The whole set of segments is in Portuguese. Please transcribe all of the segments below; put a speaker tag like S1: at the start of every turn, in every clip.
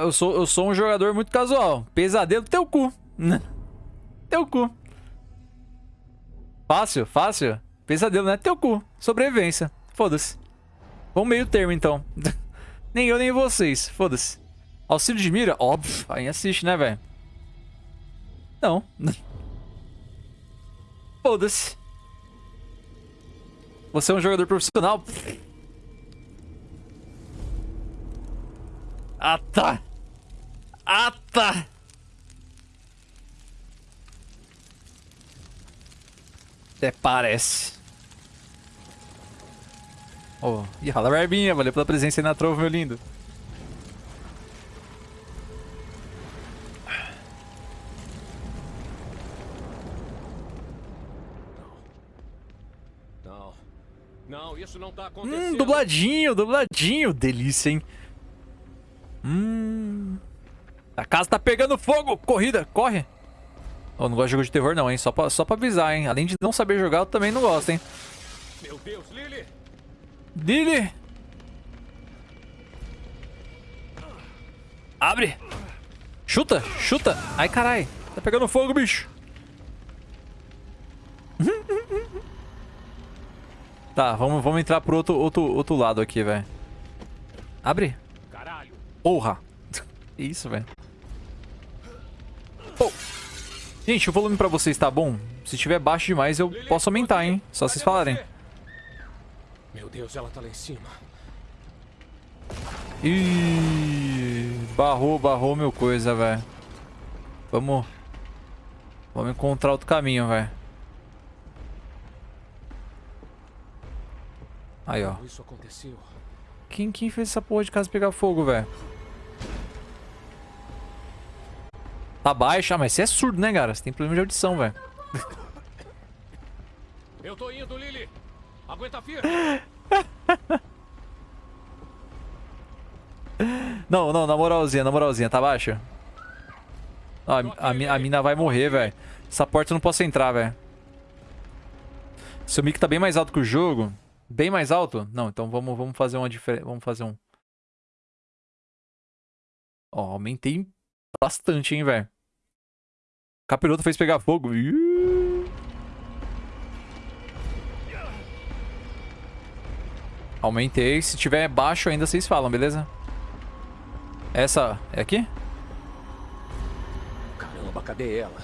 S1: Eu sou, eu sou um jogador muito casual. Pesadelo, teu cu. teu cu. Fácil, fácil. Pesadelo, né? Teu cu. Sobrevivência. Foda-se. Vamos meio termo, então. nem eu, nem vocês. Foda-se. Auxílio de mira? Óbvio. Aí assiste, né, velho? Não. Foda-se. Você é um jogador profissional? Ah, tá. Ah, tá. Até parece. Oh, e rala barbinha, valeu pela presença aí na trova, meu lindo.
S2: Não. Não, isso não tá hum, acontecendo.
S1: Hum, dubladinho, dubladinho. Delícia, hein? Hum. A casa tá pegando fogo. Corrida, corre. Eu não gosto de jogo de terror não, hein? Só pra, só pra avisar, hein? Além de não saber jogar, eu também não gosto, hein?
S2: Meu Deus, Lily!
S1: Lily! Abre! Chuta, chuta! Ai, carai! Tá pegando fogo, bicho! tá, vamos, vamos entrar pro outro, outro, outro lado aqui, velho. Abre! Porra! Isso, velho. Oh. Gente, o volume pra vocês tá bom? Se estiver baixo demais, eu posso aumentar, hein? Só vocês falarem.
S2: Meu Deus, ela tá lá em cima.
S1: Ih, barrou, barrou meu coisa, velho. Vamos... Vamos encontrar outro caminho, velho. Aí, ó. Quem, quem fez essa porra de casa pegar fogo, velho? Tá baixo. Ah, mas você é surdo, né, cara? Você tem problema de audição, velho.
S2: Eu tô indo, Lily. Aguenta firme.
S1: não, não, na moralzinha, na moralzinha. Tá baixo? Ah, a, a, a mina vai morrer, velho. Essa porta eu não posso entrar, velho. Seu mic tá bem mais alto que o jogo. Bem mais alto? Não, então vamos, vamos fazer uma diferença. Vamos fazer um... Ó, aumentei bastante, hein, velho. Capiroto fez pegar fogo. Aumentei. Se tiver baixo ainda, vocês falam, beleza? Essa é aqui?
S2: Caramba, cadê ela?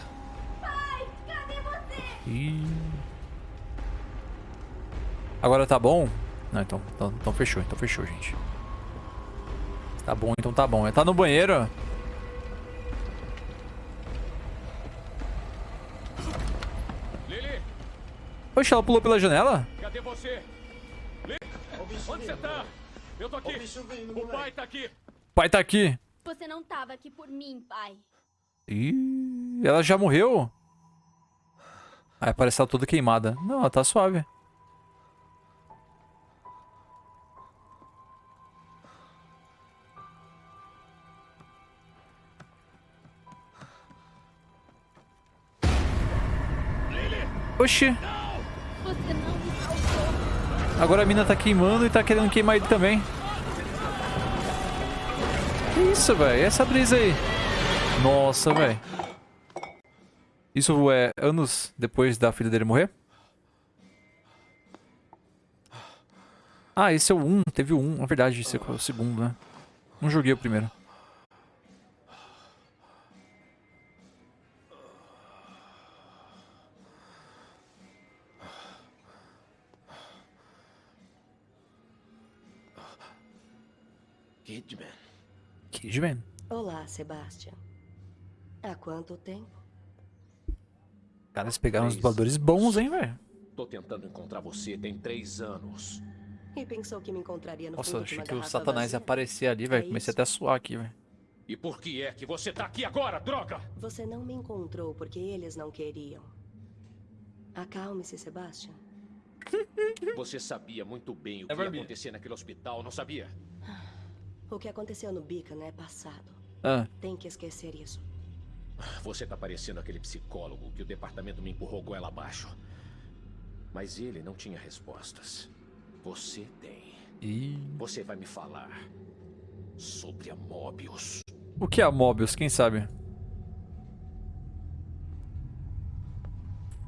S3: Pai, cadê você?
S1: Ih. Agora tá bom? Não, então, então, então fechou, então fechou, gente. Tá bom, então tá bom. Tá no banheiro? Oxe, ela pulou pela janela?
S2: Cadê você? Onde você tá? Eu tô aqui. O, o pai tá aqui.
S1: O pai tá aqui.
S3: Você não tava aqui por mim, pai.
S1: Ih, ela já morreu? Aí parece ela toda queimada. Não, ela tá suave. Oxi. Agora a mina tá queimando e tá querendo queimar ele também. Que isso, velho? Essa brisa aí. Nossa, velho. Isso é anos depois da filha dele morrer? Ah, esse é o 1. Teve o 1. Na verdade, esse é o segundo, né? Não joguei o primeiro.
S2: Kidman.
S1: Kidman?
S4: Olá, Sebastian. Há quanto tempo?
S1: Cara, eles pegaram uns dubladores bons, hein, velho?
S2: Tô tentando encontrar você tem três anos.
S4: E pensou que me encontraria no
S1: Nossa,
S4: fundo
S1: achei
S4: de uma
S1: que o Satanás
S4: vazia?
S1: ia aparecer ali, velho.
S4: É
S1: Comecei até a suar aqui, velho.
S2: E por que é que você tá aqui agora, droga?
S4: Você não me encontrou porque eles não queriam. Acalme-se, Sebastian.
S2: Você sabia muito bem o que
S1: É
S2: ia
S1: barbinha.
S2: acontecer naquele hospital, não sabia?
S4: O que aconteceu no Beacon é passado.
S1: Ah,
S4: Tem que esquecer isso.
S2: Você tá parecendo aquele psicólogo que o departamento me empurrou goela abaixo. Mas ele não tinha respostas. Você tem.
S1: e...
S2: Você vai me falar sobre a Mobius.
S1: O que é a Mobius? Quem sabe?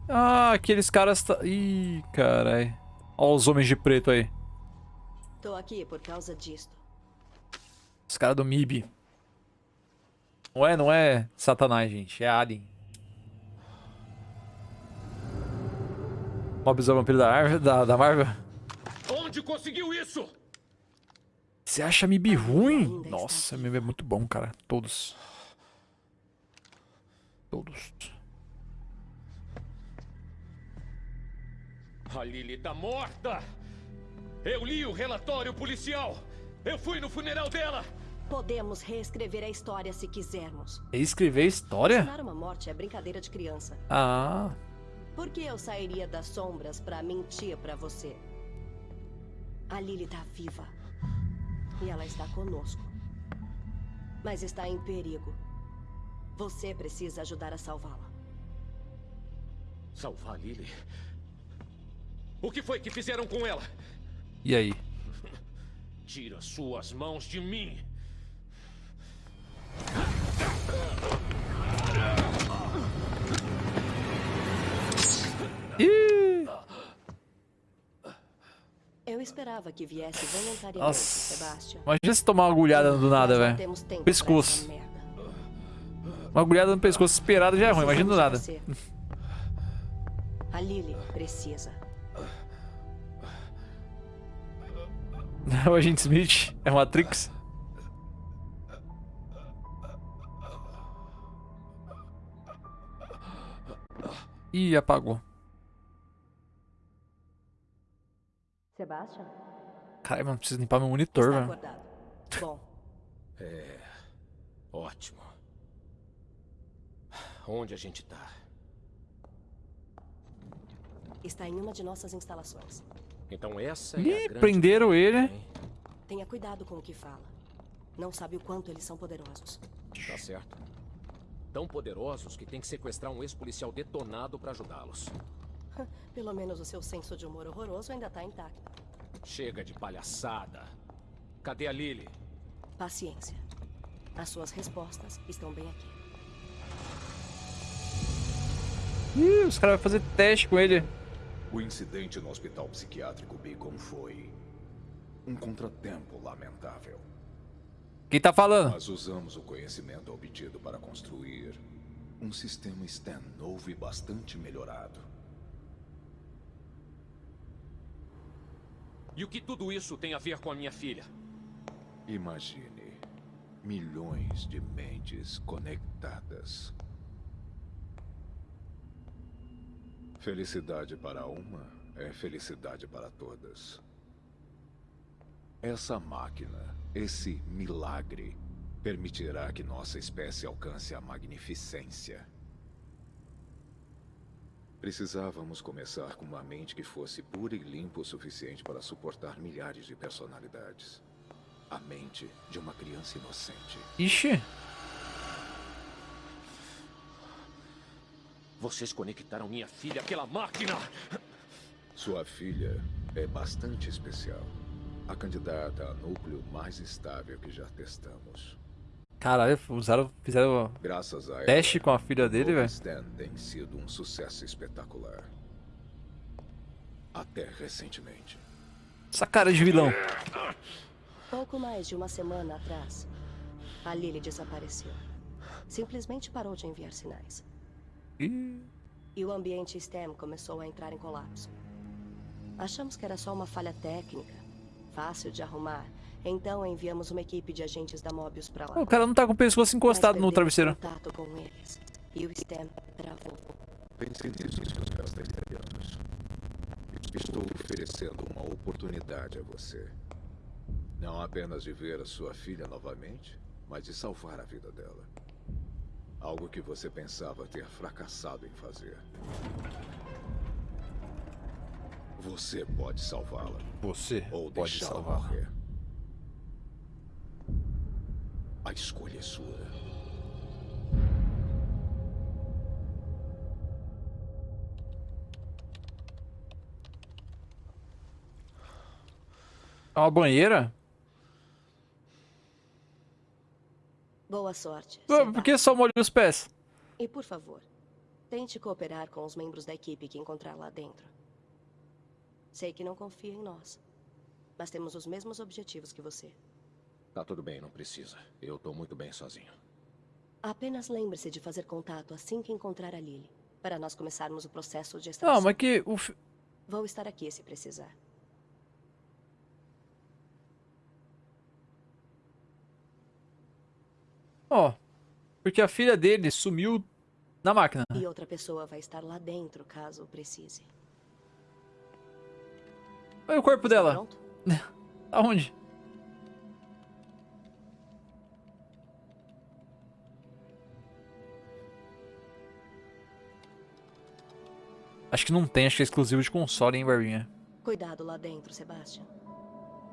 S1: Ah, aqueles caras... Tá... Ih, carai. Olha os homens de preto aí.
S5: Tô aqui por causa disto.
S1: Os caras do MIB. Não é, não é Satanás, gente. É Alien. O vampiro da, Marvel, da, da Marvel.
S2: Onde conseguiu isso?
S1: Você acha MIB ruim? Nossa, MIB é muito bom, cara. Todos. Todos.
S2: A Lily tá morta! Eu li o relatório policial! Eu fui no funeral dela!
S5: Podemos reescrever a história se quisermos.
S1: Escrever história?
S5: Ensinar uma morte é brincadeira de criança.
S1: Ah.
S5: Por que eu sairia das sombras pra mentir pra você? A Lily tá viva. E ela está conosco. Mas está em perigo. Você precisa ajudar a salvá-la.
S2: Salvar a Lily? O que foi que fizeram com ela?
S1: E aí?
S2: Tira suas mãos de mim!
S5: Eu esperava que viesse voluntariamente,
S1: Nossa.
S5: Sebastian.
S1: Imagina se tomar uma agulhada do nada, velho. Pescoço. Uma agulhada no pescoço esperado já é ruim, imagina do nada.
S5: A Lily precisa.
S1: o agente Smith é Matrix. Ih, apagou.
S5: Sebastian?
S1: Caramba, preciso limpar meu monitor, velho.
S5: Bom,
S2: Ótimo. Onde a gente tá?
S5: está em uma de nossas instalações.
S2: Então essa é a
S1: Ih,
S2: grande
S1: prenderam ele.
S5: Tenha cuidado com o que fala. Não sabe o quanto eles são poderosos.
S2: Tá certo. Tão poderosos que tem que sequestrar um ex-policial detonado pra ajudá-los.
S5: Pelo menos o seu senso de humor horroroso ainda está intacto.
S2: Chega de palhaçada. Cadê a Lily?
S5: Paciência. As suas respostas estão bem aqui.
S1: Ih, os caras vão fazer teste com ele.
S6: O incidente no hospital psiquiátrico Beacon foi um contratempo lamentável.
S1: Quem tá falando?
S6: Mas usamos o conhecimento obtido para construir um sistema STEM novo e bastante melhorado.
S2: E o que tudo isso tem a ver com a minha filha?
S6: Imagine milhões de mentes conectadas. Felicidade para uma é felicidade para todas. Essa máquina, esse milagre, permitirá que nossa espécie alcance a magnificência. Precisávamos começar com uma mente que fosse pura e limpa o suficiente para suportar milhares de personalidades. A mente de uma criança inocente.
S1: Ixi.
S2: Vocês conectaram minha filha àquela máquina!
S6: Sua filha é bastante especial. A candidata a núcleo mais estável que já testamos.
S1: Caralho, usaram, fizeram
S6: Graças a ela,
S1: teste com a filha dele, velho.
S6: Stan tem sido um sucesso espetacular. Até recentemente.
S1: Essa cara de vilão.
S5: Pouco mais de uma semana atrás, a Lily desapareceu. Simplesmente parou de enviar sinais.
S1: Ih,
S5: E o ambiente STEM começou a entrar em colapso. Achamos que era só uma falha técnica, fácil de arrumar. Então enviamos uma equipe de agentes da Mobius pra lá.
S1: O cara não tá com o pescoço encostado no travesseiro.
S5: contato com eles. E o STEM travou.
S6: Pense nisso, seus castelharianos. Estou oferecendo uma oportunidade a você. Não apenas de ver a sua filha novamente, mas de salvar a vida dela. Algo que você pensava ter fracassado em fazer. Você pode salvá-la.
S1: Você
S6: Ou deixá-la morrer. A escolha é sua.
S1: É uma banheira?
S4: Boa sorte.
S1: Por que só molhei os pés?
S4: E por favor, tente cooperar com os membros da equipe que encontrar lá dentro. Sei que não confia em nós, mas temos os mesmos objetivos que você.
S2: Tá tudo bem, não precisa. Eu tô muito bem sozinho.
S4: Apenas lembre-se de fazer contato assim que encontrar a Lily, para nós começarmos o processo de extração.
S1: Não, mas que o... fi-
S4: Vou estar aqui se precisar.
S1: Ó, porque a filha dele sumiu na máquina.
S4: E outra pessoa vai estar lá dentro caso precise.
S1: Olha o corpo dela. Aonde? Acho que não tem, acho que é exclusivo de console, hein, Barbinha?
S4: Cuidado lá dentro, Sebastian.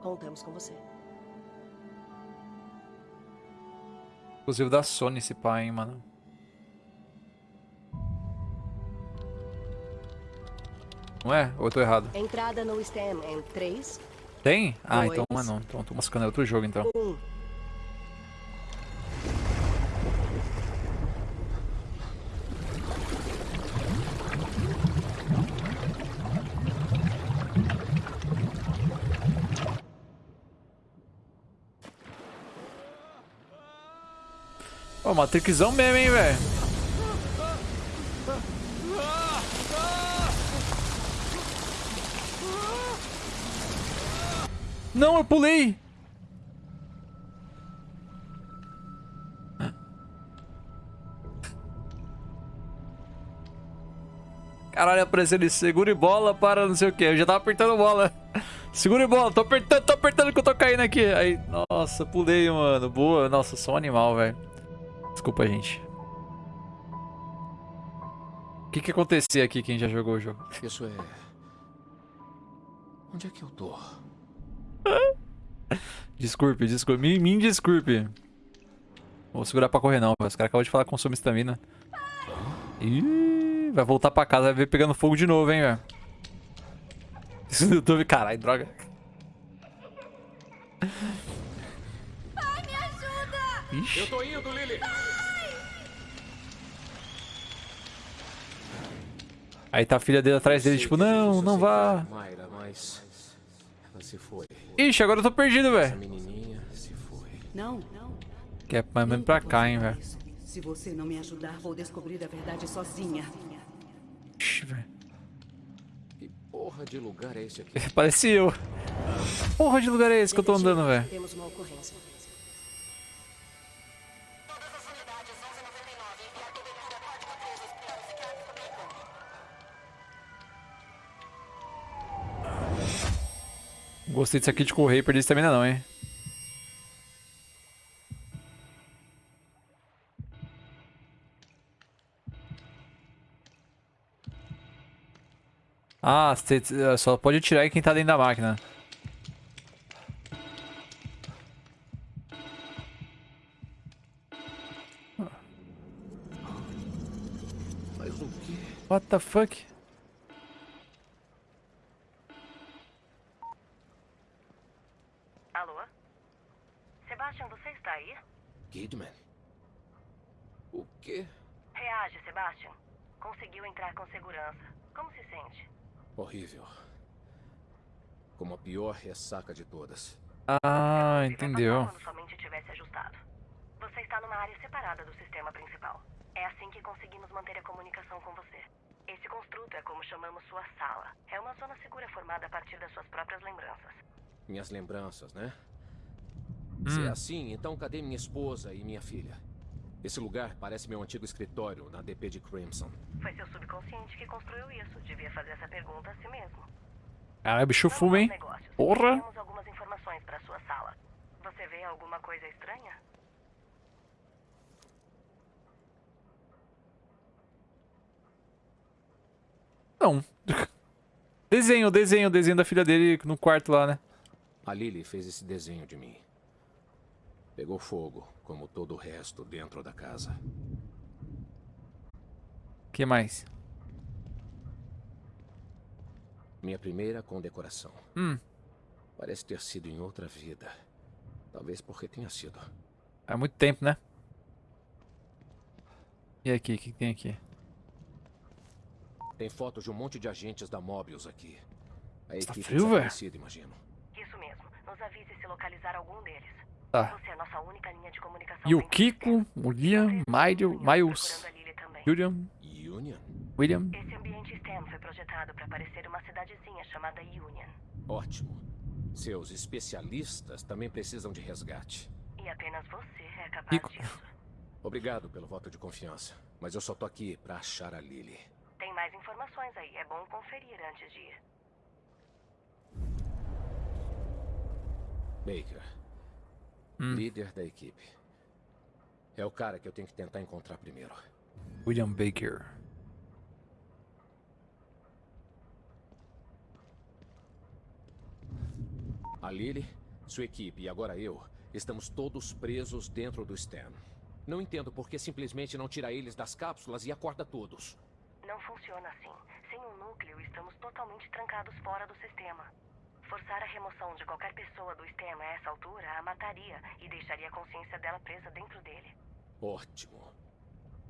S4: Contamos com você.
S1: Exclusivo da Sony esse pai, hein, mano. Não é? Ou eu tô errado?
S4: Entrada no STEM em 3,
S1: Tem? Ah,
S4: Dois.
S1: então não é não. Então tô moscando é outro jogo, então.
S4: 1.
S1: Ó, Matrixão mesmo, hein, velho. Não, eu pulei. Caralho, apareceu ali, segure bola para não sei o que. Eu já tava apertando bola. Segure bola, tô apertando, tô apertando que eu tô caindo aqui. Aí, nossa, pulei, mano. Boa. Nossa, sou um animal, velho. Desculpa, gente. O que que acontecia aqui quem já jogou o jogo?
S2: Isso é. Onde é que eu tô?
S1: Desculpe, desculpe. Me, me desculpe. Vou segurar pra correr não. Os caras acabam de falar que consome estamina. Ih, vai voltar pra casa, vai ver pegando fogo de novo, hein, velho. Isso no YouTube, caralho, droga.
S3: Pai, me ajuda!
S1: Ixi.
S2: Eu tô indo, Lily!
S1: Aí tá a filha dele atrás dele, tipo, não, não vá.
S2: aceitar, Mayra, mas. Ela se foi.
S1: Ixi, agora eu tô perdido, velho.
S7: Não, não.
S1: Que é mais menos pra cá, hein, velho.
S7: Se você não me ajudar, vou descobrir a verdade sozinha.
S1: Ixi, velho.
S2: Que porra de lugar é esse aqui?
S1: Parece eu. Porra de lugar é esse que eu tô andando, velho?
S4: Temos uma ocorrência.
S1: Gostei disso aqui de correr e perder estamina não, hein? Ah, só pode tirar quem tá dentro da máquina.
S2: Mas o quê?
S1: What the fuck?
S5: Alô? Sebastian, você está aí?
S2: Kidman? O quê?
S5: Reage, Sebastian. Conseguiu entrar com segurança. Como se sente?
S2: Horrível. Como a pior ressaca de todas.
S1: Ah, entendeu.
S5: Quando sua mente tivesse ajustado. Você está numa área separada do sistema principal. É assim que conseguimos manter a comunicação com você. Esse construto é como chamamos sua sala. É uma zona segura formada a partir das suas próprias lembranças.
S2: Minhas lembranças, né? Se
S1: Hum.
S2: é assim, então cadê minha esposa e minha filha? Esse lugar parece meu antigo escritório na DP de Crimson.
S5: Foi seu subconsciente que construiu isso. Devia fazer essa pergunta a si mesmo.
S1: Caralho, bicho fuma,
S5: aos
S1: hein? Porra!
S5: Temos algumas informações para sua sala. Você vê alguma coisa estranha?
S1: Não. Desenho, desenho, desenho da filha dele no quarto lá, né?
S2: A Lily fez esse desenho de mim. Pegou fogo, como todo o resto dentro da casa.
S1: que mais?
S2: Minha primeira condecoração.
S1: Hum,
S2: Parece ter sido em outra vida. Talvez porque tenha sido.
S1: há muito tempo, né? E aqui, o que tem aqui?
S2: Tem fotos de um monte de agentes da Mobius aqui. A
S1: Tá
S2: equipe
S1: frio, velho?
S2: imagino.
S5: Isso mesmo. Nos avise se localizar algum deles.
S1: Tá. E o Kiko, o Liam, Miles, Miles,
S5: também.
S1: William,
S2: Union?
S1: William.
S5: Esse ambiente STEM foi projetado para parecer uma cidadezinha chamada Union.
S2: Ótimo. Seus especialistas também precisam de resgate.
S5: E apenas você é capaz
S1: Kiko.
S5: disso.
S2: Obrigado pelo voto de confiança. Mas eu só tô aqui pra achar a Lily.
S5: Tem mais informações aí. É bom conferir antes de ir.
S2: Baker. Líder da equipe. É o cara que eu tenho que tentar encontrar primeiro.
S1: William Baker.
S2: A Lily, sua equipe e agora eu estamos todos presos dentro do Stan. Não entendo por que simplesmente não tira eles das cápsulas e acorda todos.
S5: Não funciona assim. Sem o núcleo, estamos totalmente trancados fora do sistema. Forçar a remoção de qualquer pessoa do sistema a essa altura a mataria e deixaria a consciência dela presa dentro dele.
S2: Ótimo.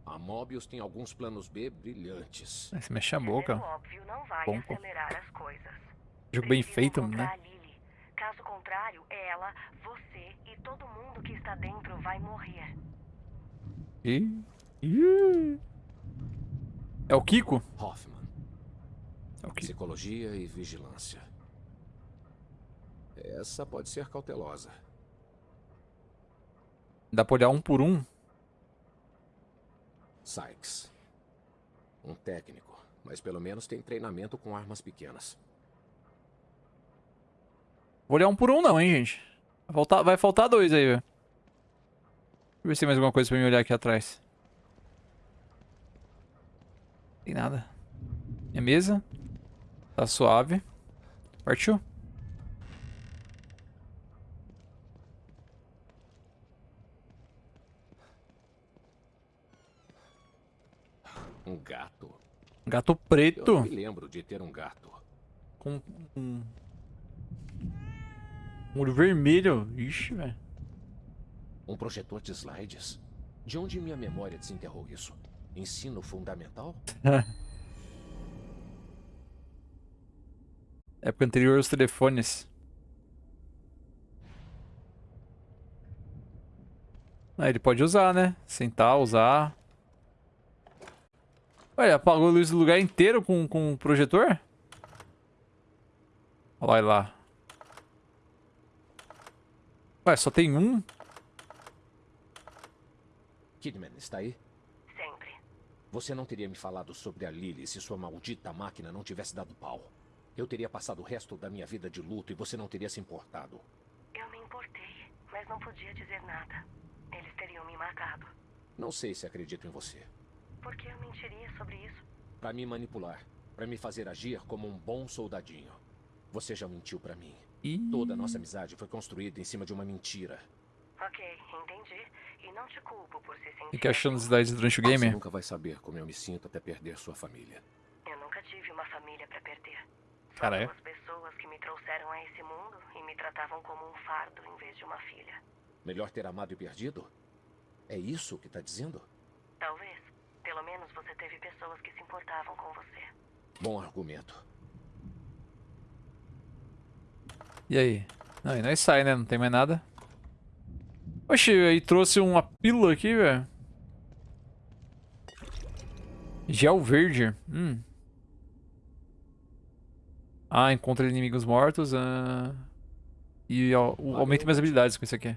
S2: A Mobius tem alguns planos B brilhantes.
S1: Você mexe a boca.
S5: óbvio não vai
S1: Bom,
S5: acelerar as coisas.
S1: Jogo bem feito, né?
S5: Caso contrário, ela, você e todo mundo que está dentro vai morrer.
S1: Ih, ih. É o Kiko?
S2: Hoffman.
S1: É o Kiko.
S2: Psicologia e vigilância. Essa pode ser cautelosa.
S1: Dá pra olhar um por um?
S2: Sykes. Um técnico, mas pelo menos tem treinamento com armas pequenas.
S1: Vou olhar um por um não, hein, gente. Vai faltar, vai faltar dois aí, velho. Deixa eu ver se tem mais alguma coisa pra me olhar aqui atrás. Tem nada. Minha mesa. Tá suave. Partiu?
S2: Um gato.
S1: Gato
S2: Eu
S1: preto.
S2: não me lembro de ter um gato.
S1: Com um... um olho vermelho. Ixi, velho.
S2: Um projetor de slides? De onde minha memória desenterrou isso? Ensino fundamental?
S1: Época anterior aos telefones. Ah, ele pode usar, né? Sentar, usar. Olha, apagou a luz do lugar inteiro com, com o projetor? Olha lá. Ué, só tem um?
S2: Kidman, está aí?
S5: Sempre.
S2: Você não teria me falado sobre a Lily se sua maldita máquina não tivesse dado pau. Eu teria passado o resto da minha vida de luto e você não teria se importado.
S5: Eu me importei, mas não podia dizer nada. Eles teriam me matado.
S2: Não sei se acredito em você.
S5: Por que eu mentiria sobre isso?
S2: Pra me manipular. Pra me fazer agir como um bom soldadinho. Você já mentiu pra mim.
S1: Ih,
S2: Toda a nossa amizade foi construída em cima de uma mentira.
S5: Ok, entendi. E não te culpo por se sentir.
S1: Fica achando as idades durante o
S2: Você
S1: game?
S2: nunca vai saber como eu me sinto até perder sua família.
S5: Eu nunca tive uma família pra perder. Só
S1: Caralho.
S5: duas pessoas que me trouxeram a esse mundo e me tratavam como um fardo em vez de uma filha.
S2: Melhor ter amado e perdido? É isso que tá dizendo?
S5: Talvez. Pelo menos você teve pessoas que se importavam com você.
S2: Bom argumento.
S1: E aí? Não, e nós sai, né? Não tem mais nada. Oxi, aí trouxe uma pílula aqui, velho. Gel verde. Hum. Ah, encontra inimigos mortos. ah. E ó, o- aumenta minhas habilidades com isso aqui.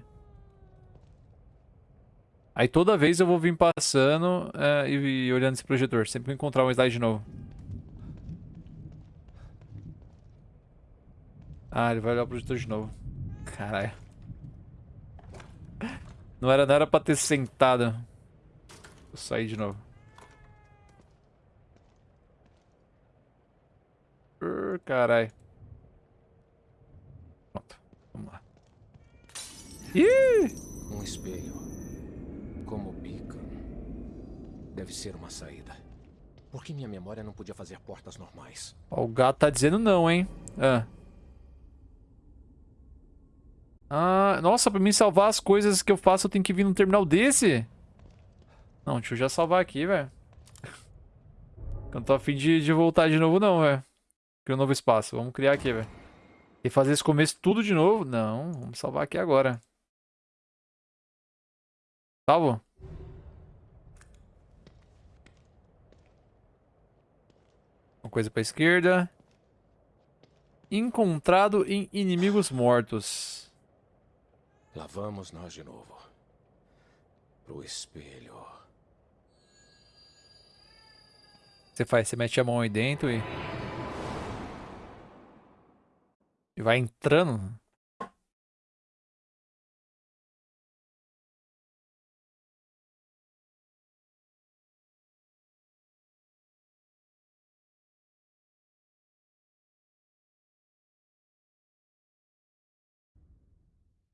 S1: Aí toda vez eu vou vir passando é, e, e olhando esse projetor. Sempre eu encontrar um slide novo. Ah, ele vai olhar o projetor de novo. Caralho. Não era, não era pra ter sentado. Vou sair de novo. Uh, Caralho. Pronto. Vamos lá. Ih!
S2: Um espelho. Como beacon. Deve ser uma saída. Por que minha memória não podia fazer portas normais?
S1: Ó, o gato tá dizendo não, hein? Ah. Ah, nossa, pra mim salvar as coisas que eu faço, eu tenho que vir num terminal desse? Não, deixa eu já salvar aqui, velho. Eu não tô afim de, de voltar de novo, não, velho. Criar um novo espaço. Vamos criar aqui, velho. E fazer esse começo tudo de novo? Não, vamos salvar aqui agora. Salvo? Uma coisa pra esquerda. Encontrado em inimigos mortos.
S2: Lá vamos nós de novo. Pro espelho.
S1: Você faz, você mete a mão aí dentro e... E vai entrando.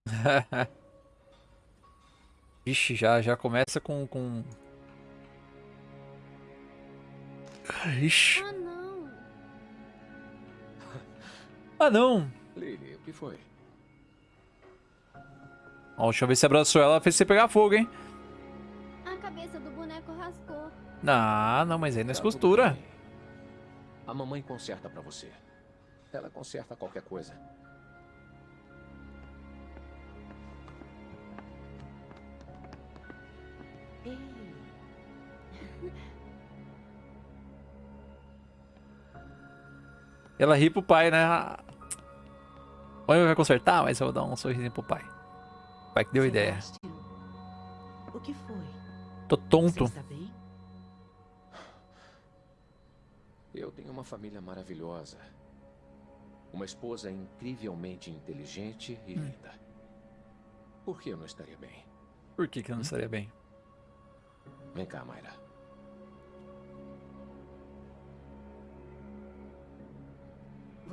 S1: Vixe, já, já começa com... com... Ixi.
S3: Ah, não.
S1: Ah, não.
S2: Lily, o que foi?
S1: Ó, deixa eu ver se abraçou ela, fez você pegar fogo, hein?
S3: A cabeça do boneco rasgou.
S1: Ah, não, mas aí não é
S2: Tá
S1: costura.
S2: A mamãe conserta pra você. Ela conserta qualquer coisa.
S1: Ela ri pro pai, né? A mãe vai consertar, mas eu vou dar um sorrisinho pro pai. O pai que deu ideia.
S7: O que foi?
S1: Tô
S7: Você
S1: tonto.
S7: está bem?
S2: Eu tenho uma família maravilhosa. Uma esposa incrivelmente inteligente e linda. Por que eu não estaria bem?
S1: Por que que eu não estaria bem?
S2: Vem cá, Mayra.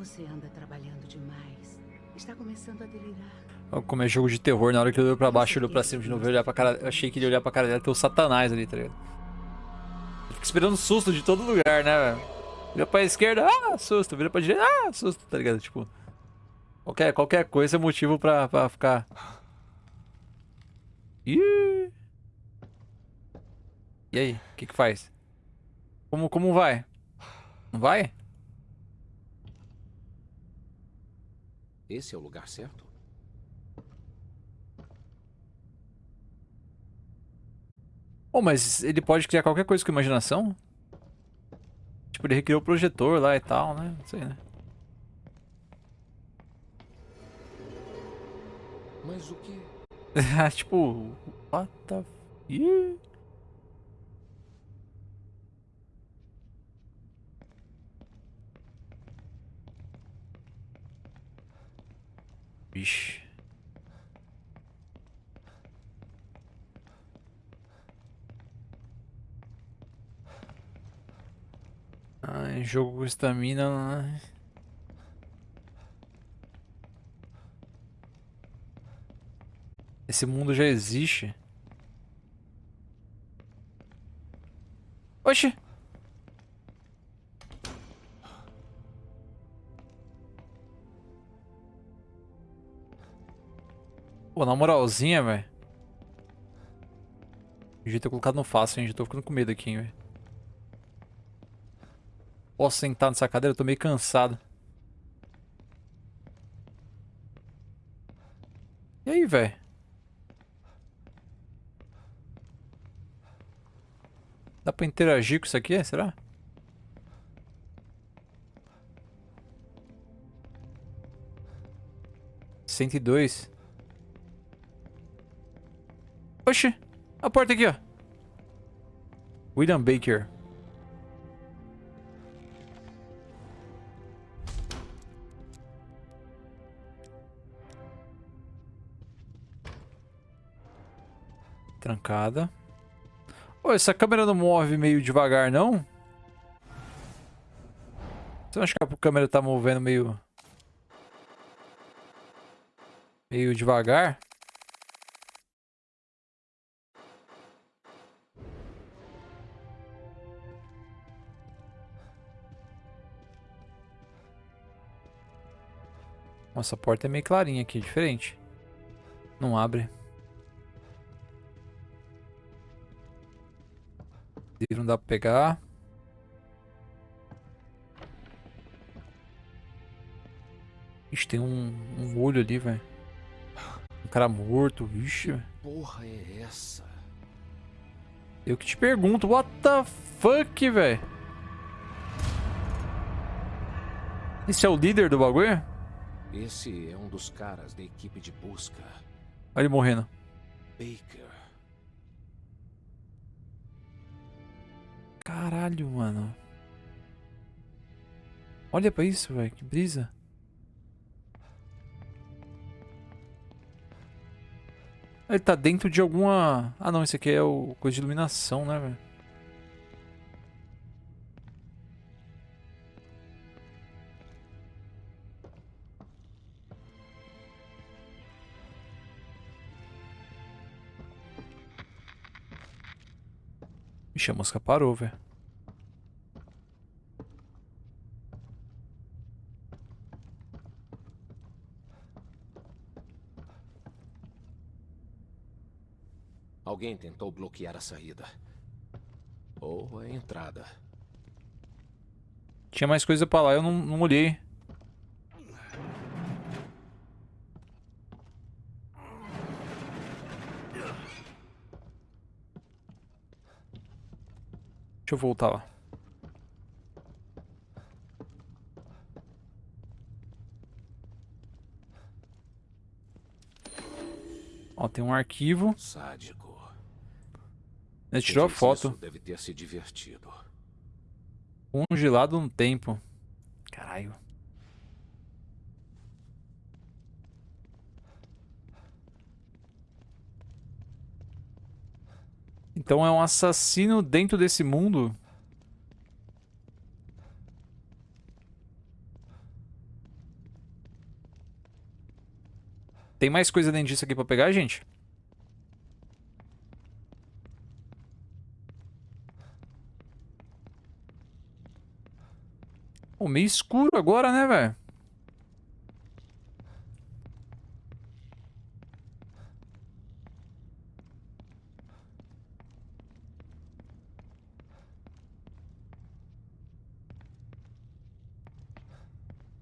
S7: Você anda trabalhando demais. Está começando a delirar.
S1: Como é jogo de terror, na hora que ele olhou pra baixo, olhou pra cima de novo, olhar pra cara. Eu achei que ele ia olhar pra cara dela ter o satanás ali, tá ligado? Fica esperando susto de todo lugar, né, velho? Vira pra esquerda, ah, susto. Vira pra direita, ah, susto, tá ligado? Tipo. Qualquer, qualquer coisa é motivo pra, pra ficar. Ih! E aí, o que que faz? Como, como vai? Não vai?
S2: Esse é o lugar certo?
S1: Oh, mas ele pode criar qualquer coisa com imaginação? Tipo, ele recriou o projetor lá e tal, né? Não sei, né?
S2: Mas o que?
S1: tipo, what the... Ih. Vixe. Ai, jogo com estamina. né? Esse mundo já existe. Oxi! Pô, na moralzinha, velho. Devia ter colocado no fácil, hein? Já tô ficando com medo aqui, velho. Posso sentar nessa cadeira? Eu tô meio cansado. E aí, velho? Dá pra interagir com isso aqui, será? Cento e dois. Oxi, a porta aqui, ó. William Baker. Trancada. Ô, essa câmera não move meio devagar, não? Você não acha que a câmera tá movendo meio... Meio devagar? Nossa, a porta é meio clarinha aqui, diferente. Não abre. Livro não dá pra pegar. Ixi, tem um, um olho ali, velho. Um cara morto, vixe. velho.
S2: Porra é essa?
S1: Eu que te pergunto, what the fuck, velho? Esse é o líder do bagulho?
S2: Esse é um dos caras da equipe de busca.
S1: Olha ele morrendo.
S2: Baker.
S1: Caralho, mano. Olha pra isso, velho. Que brisa. Ele tá dentro de alguma... Ah, não. Esse aqui é o coisa de iluminação, né, velho? Ixi, a música parou, velho.
S2: Alguém tentou bloquear a saída. Ou a entrada.
S1: Tinha mais coisa pra lá, eu não, não olhei. Deixa eu voltar lá. Ó, tem um arquivo.
S2: Sádico.
S1: Ele tirou a foto.
S2: Deve ter se divertido.
S1: Congelado no tempo. Caralho. Então é um assassino dentro desse mundo? Tem mais coisa dentro disso aqui pra pegar, gente? Pô, meio escuro agora, né, velho?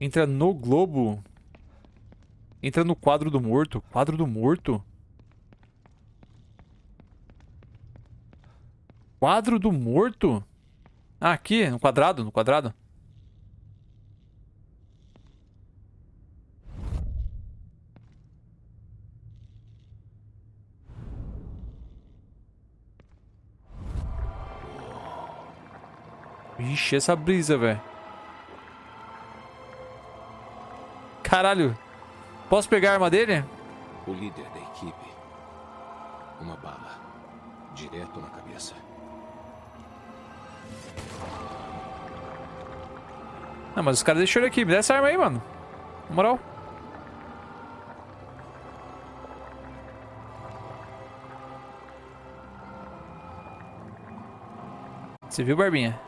S1: Entra no globo. Entra no quadro do morto. Quadro do morto? Quadro do morto? Ah, aqui, no quadrado, no quadrado. Ixi, essa brisa, velho. Caralho. Posso pegar a arma dele?
S2: O líder da equipe. Uma bala. Direto na cabeça.
S1: Não, mas os caras deixaram ele aqui. Me dá essa arma aí, mano. Na moral. Você viu, Barbinha?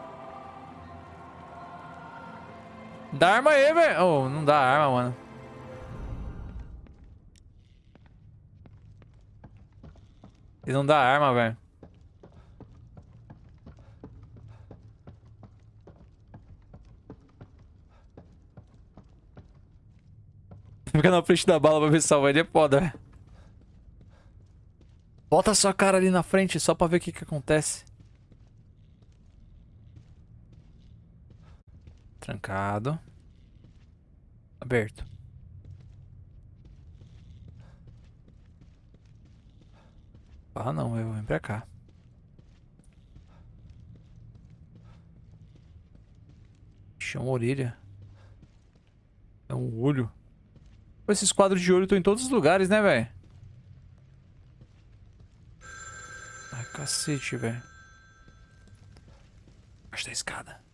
S1: Dá arma aí, velho. Oh, não dá arma, mano. Ele não dá arma, velho. Fica na frente da bala pra ver se salva ele é foda, velho. Bota sua cara ali na frente só pra ver o que que acontece. Trancado. Aberto. Ah, não, eu vem pra cá. Ixi, é uma orelha. É um olho. Pô, esses quadros de olho estão em todos os lugares, né, velho? Ai, cacete, velho. Acho da escada.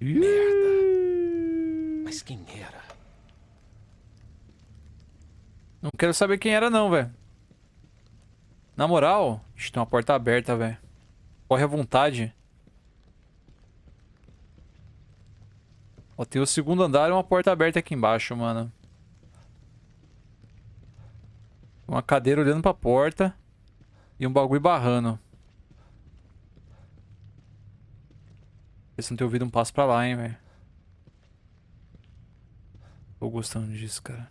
S1: Merda.
S2: Mas quem era?
S1: Não quero saber quem era não, velho. Na moral, Ixi, tem uma porta aberta, velho. Corre à vontade. Ó, tem o segundo andar e uma porta aberta aqui embaixo, mano. Uma cadeira olhando pra porta. E um bagulho barrando. Se não tem ouvido um passo pra lá, hein, velho. Tô gostando disso, cara.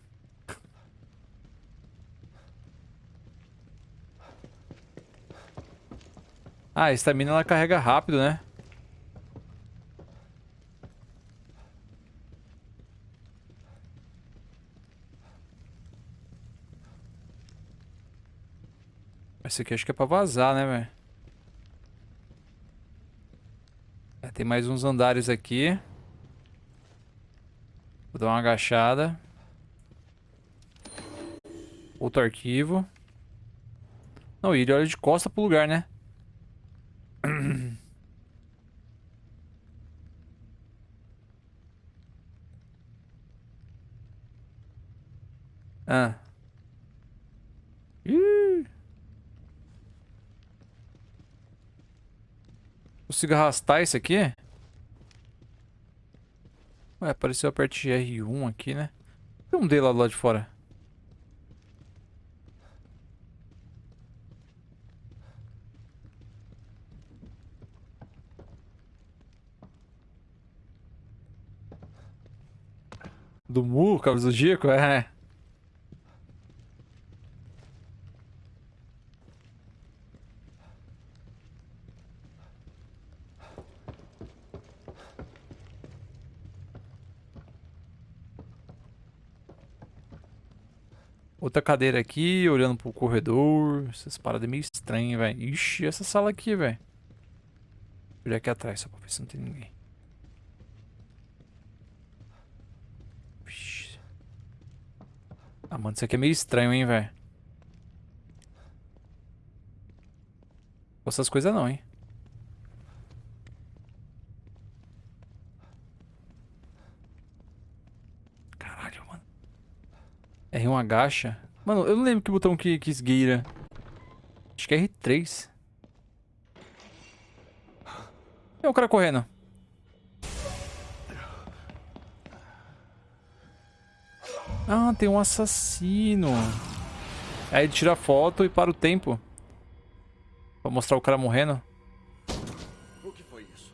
S1: Ah, a estamina ela carrega rápido, né? Esse aqui acho que é pra vazar, né, velho? É, tem mais uns andares aqui. Vou dar uma agachada. Outro arquivo. Não, ele olha de costa pro lugar, né? ah. Ih. Consigo arrastar isso aqui? Ué, apareceu a parte de R1 aqui, né? Tem um dele lá do lado de fora. Do Mu, Cabo Zodíaco? É. Outra cadeira aqui, olhando pro corredor. Essas paradas meio estranhas, velho. Ixi, essa sala aqui, velho. Olhar aqui atrás só pra ver se não tem ninguém. Ah, mano, isso aqui é meio estranho, hein, velho. Essas coisas não, hein. R1 agacha. Mano, eu não lembro que botão que, que esgueira. Acho que é R3. É o cara correndo. Ah, tem um assassino. Aí ele tira a foto e para o tempo. Pra mostrar o cara morrendo.
S2: O que foi isso?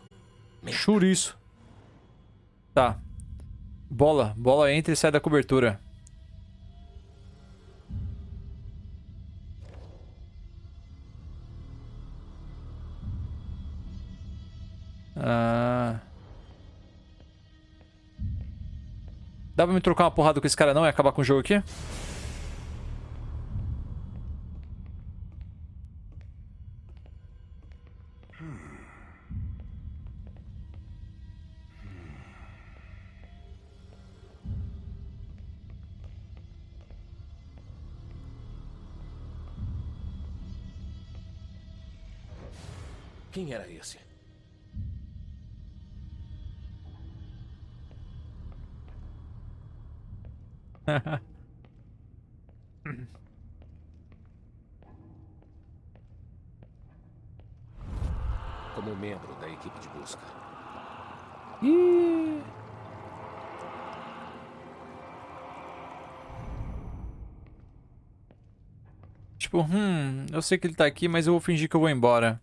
S1: Churiço. Tá. Bola. Bola entra e sai da cobertura. Ah. Dá pra me trocar uma porrada com esse cara não e acabar com o jogo aqui?
S2: Quem era esse? Como membro da equipe de busca.
S1: Ih. Tipo, hum, eu sei que ele tá aqui, mas eu vou fingir que eu vou embora.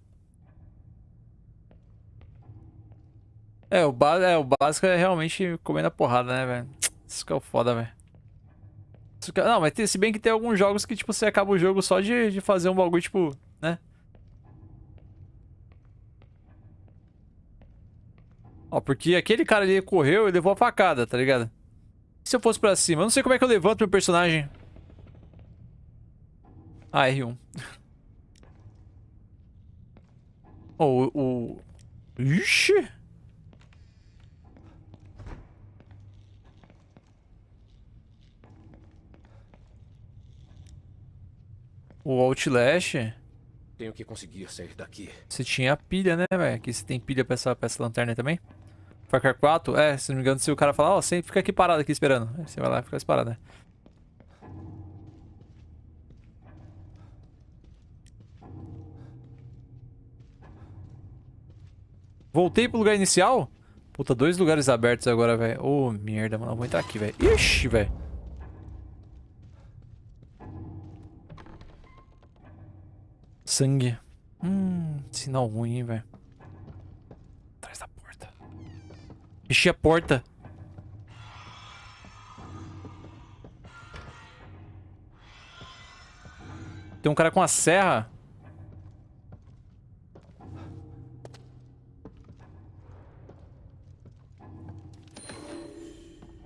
S1: É, o, é, o básico é realmente comendo a porrada, né, velho? Isso que é o foda, velho. Não, mas tem, se bem que tem alguns jogos que, tipo, você acaba o jogo só de, de fazer um bagulho, tipo, né? Ó, porque aquele cara ali correu e levou a facada, tá ligado? E se eu fosse pra cima? Eu não sei como é que eu levanto meu personagem. Ah, R1. oh, o... Ixi! O Outlast.
S2: Tenho que conseguir sair daqui.
S1: Você tinha pilha, né, velho? Aqui você tem pilha pra essa, pra essa lanterna também? Far Cry 4? É, se não me engano, se o cara falar, ó, oh, você fica aqui parado aqui esperando. Aí você vai lá e fica parado, né? Voltei pro lugar inicial? Puta, dois lugares abertos agora, velho. Ô, oh, merda, mano. Eu vou entrar aqui, velho. Ixi, velho. Sangue. Hum, sinal ruim, velho. Atrás da porta. Fechei a porta. Tem um cara com a serra.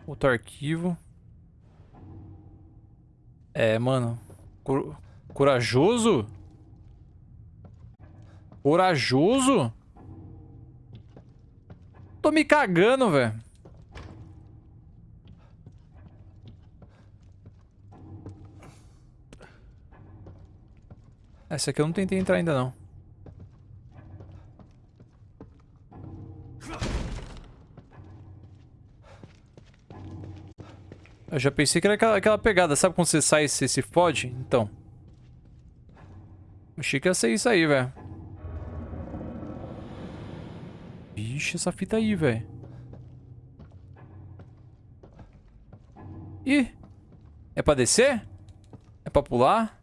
S1: Outro arquivo. É, mano. Cor corajoso? Corajoso? Tô me cagando, velho. Essa aqui eu não tentei entrar ainda, não. Eu já pensei que era aquela, aquela pegada. Sabe quando você sai e você se fode? Então. Achei que ia ser isso aí, velho. Vixe, essa fita aí, velho. Ih. É pra descer? É pra pular?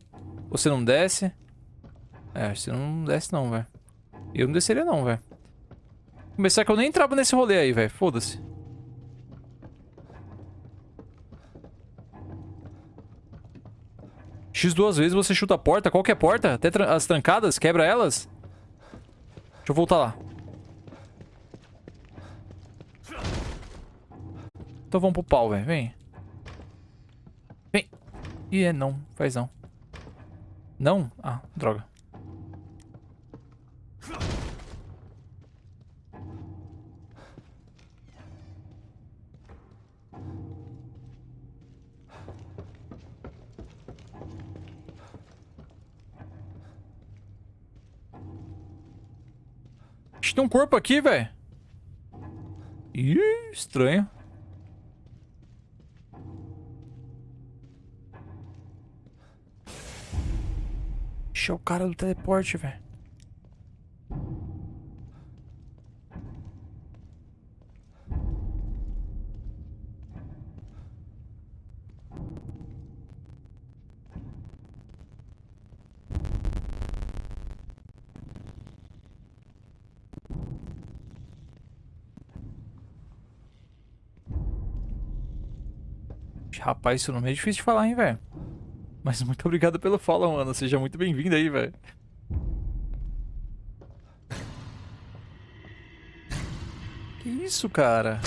S1: Ou você não desce? É, você não desce não, velho. Eu não desceria não, velho. Começar que eu nem entrava nesse rolê aí, velho. Foda-se. X duas vezes você chuta a porta, qualquer porta, até tra as trancadas, quebra elas. Deixa eu voltar lá. Então vamos pro pau, velho. Vem. Vem. Ih, é não. Faz não. Não? Ah, droga. Tem um corpo aqui, velho. Ih, estranho. É o cara do teleporte, velho. Rapaz, isso não é difícil de falar, hein, velho. Mas muito obrigado pelo follow, mano. Seja muito bem-vindo aí, velho. Que isso, cara?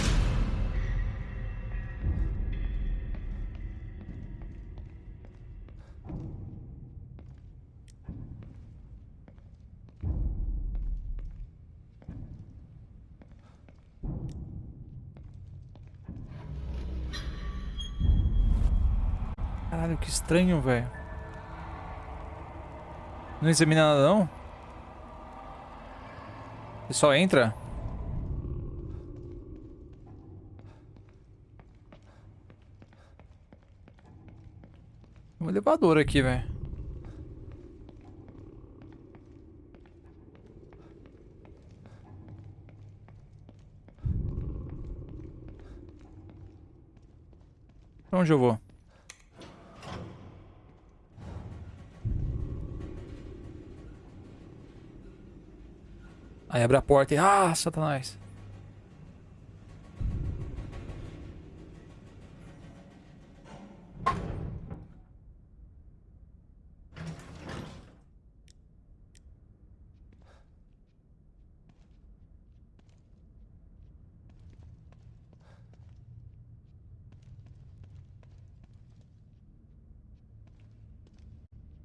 S1: Estranho, velho. Não examina nada, não? Você só entra? Um elevador aqui, velho. Pra onde eu vou? Aí abre a porta e... Ah, satanás.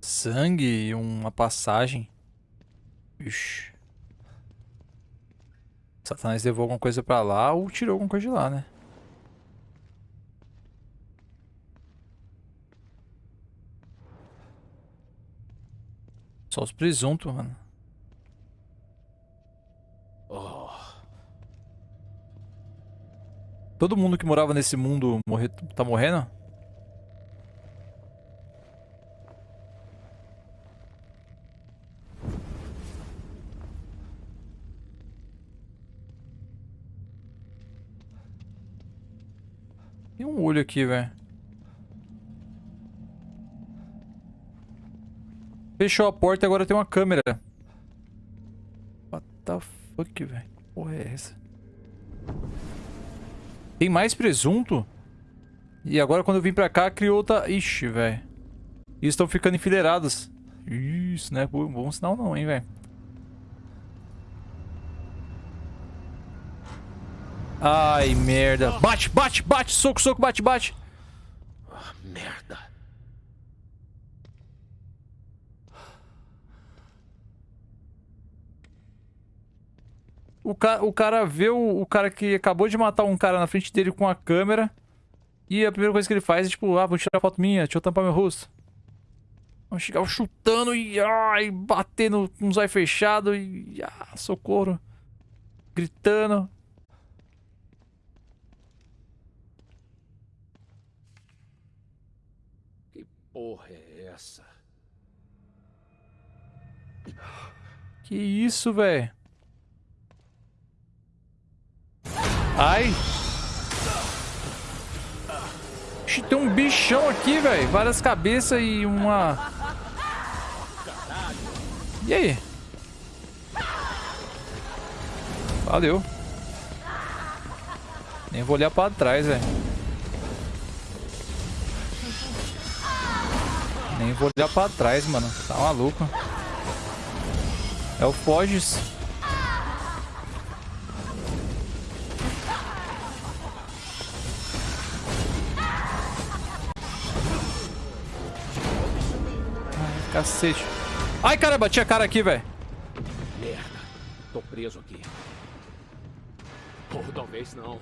S1: Sangue e uma passagem. Ixi. Satanás levou alguma coisa pra lá ou tirou alguma coisa de lá, né? Só os presuntos, mano. Oh. Todo mundo que morava nesse mundo morre... tá morrendo? Aqui, velho. Fechou a porta e agora tem uma câmera. What the fuck, velho? Porra é essa? Tem mais presunto? E agora quando eu vim pra cá, criou outra... Ixi, velho. E estão ficando enfileirados. Isso, não é bom sinal não, hein, velho. Ai, merda. Bate, bate, bate. Soco, soco, bate, bate.
S2: Ah, merda.
S1: O, ca o cara vê o, o cara que acabou de matar um cara na frente dele com a câmera. E a primeira coisa que ele faz é tipo, ah, vou tirar foto minha, deixa eu tampar meu rosto. Vamos chegar chutando e ai, batendo com os olhos fechados e ah, socorro. Gritando.
S2: Porra é essa?
S1: Que isso, velho? Ai. Ixi, tem um bichão aqui, velho. Várias cabeças e uma... E aí? Valeu. Nem vou olhar pra trás, velho. Nem vou olhar pra trás, mano. Tá maluco. É o Foges. Ai, cacete. Ai, caramba, tinha cara aqui, velho.
S2: Merda. Tô preso aqui. Ou talvez não.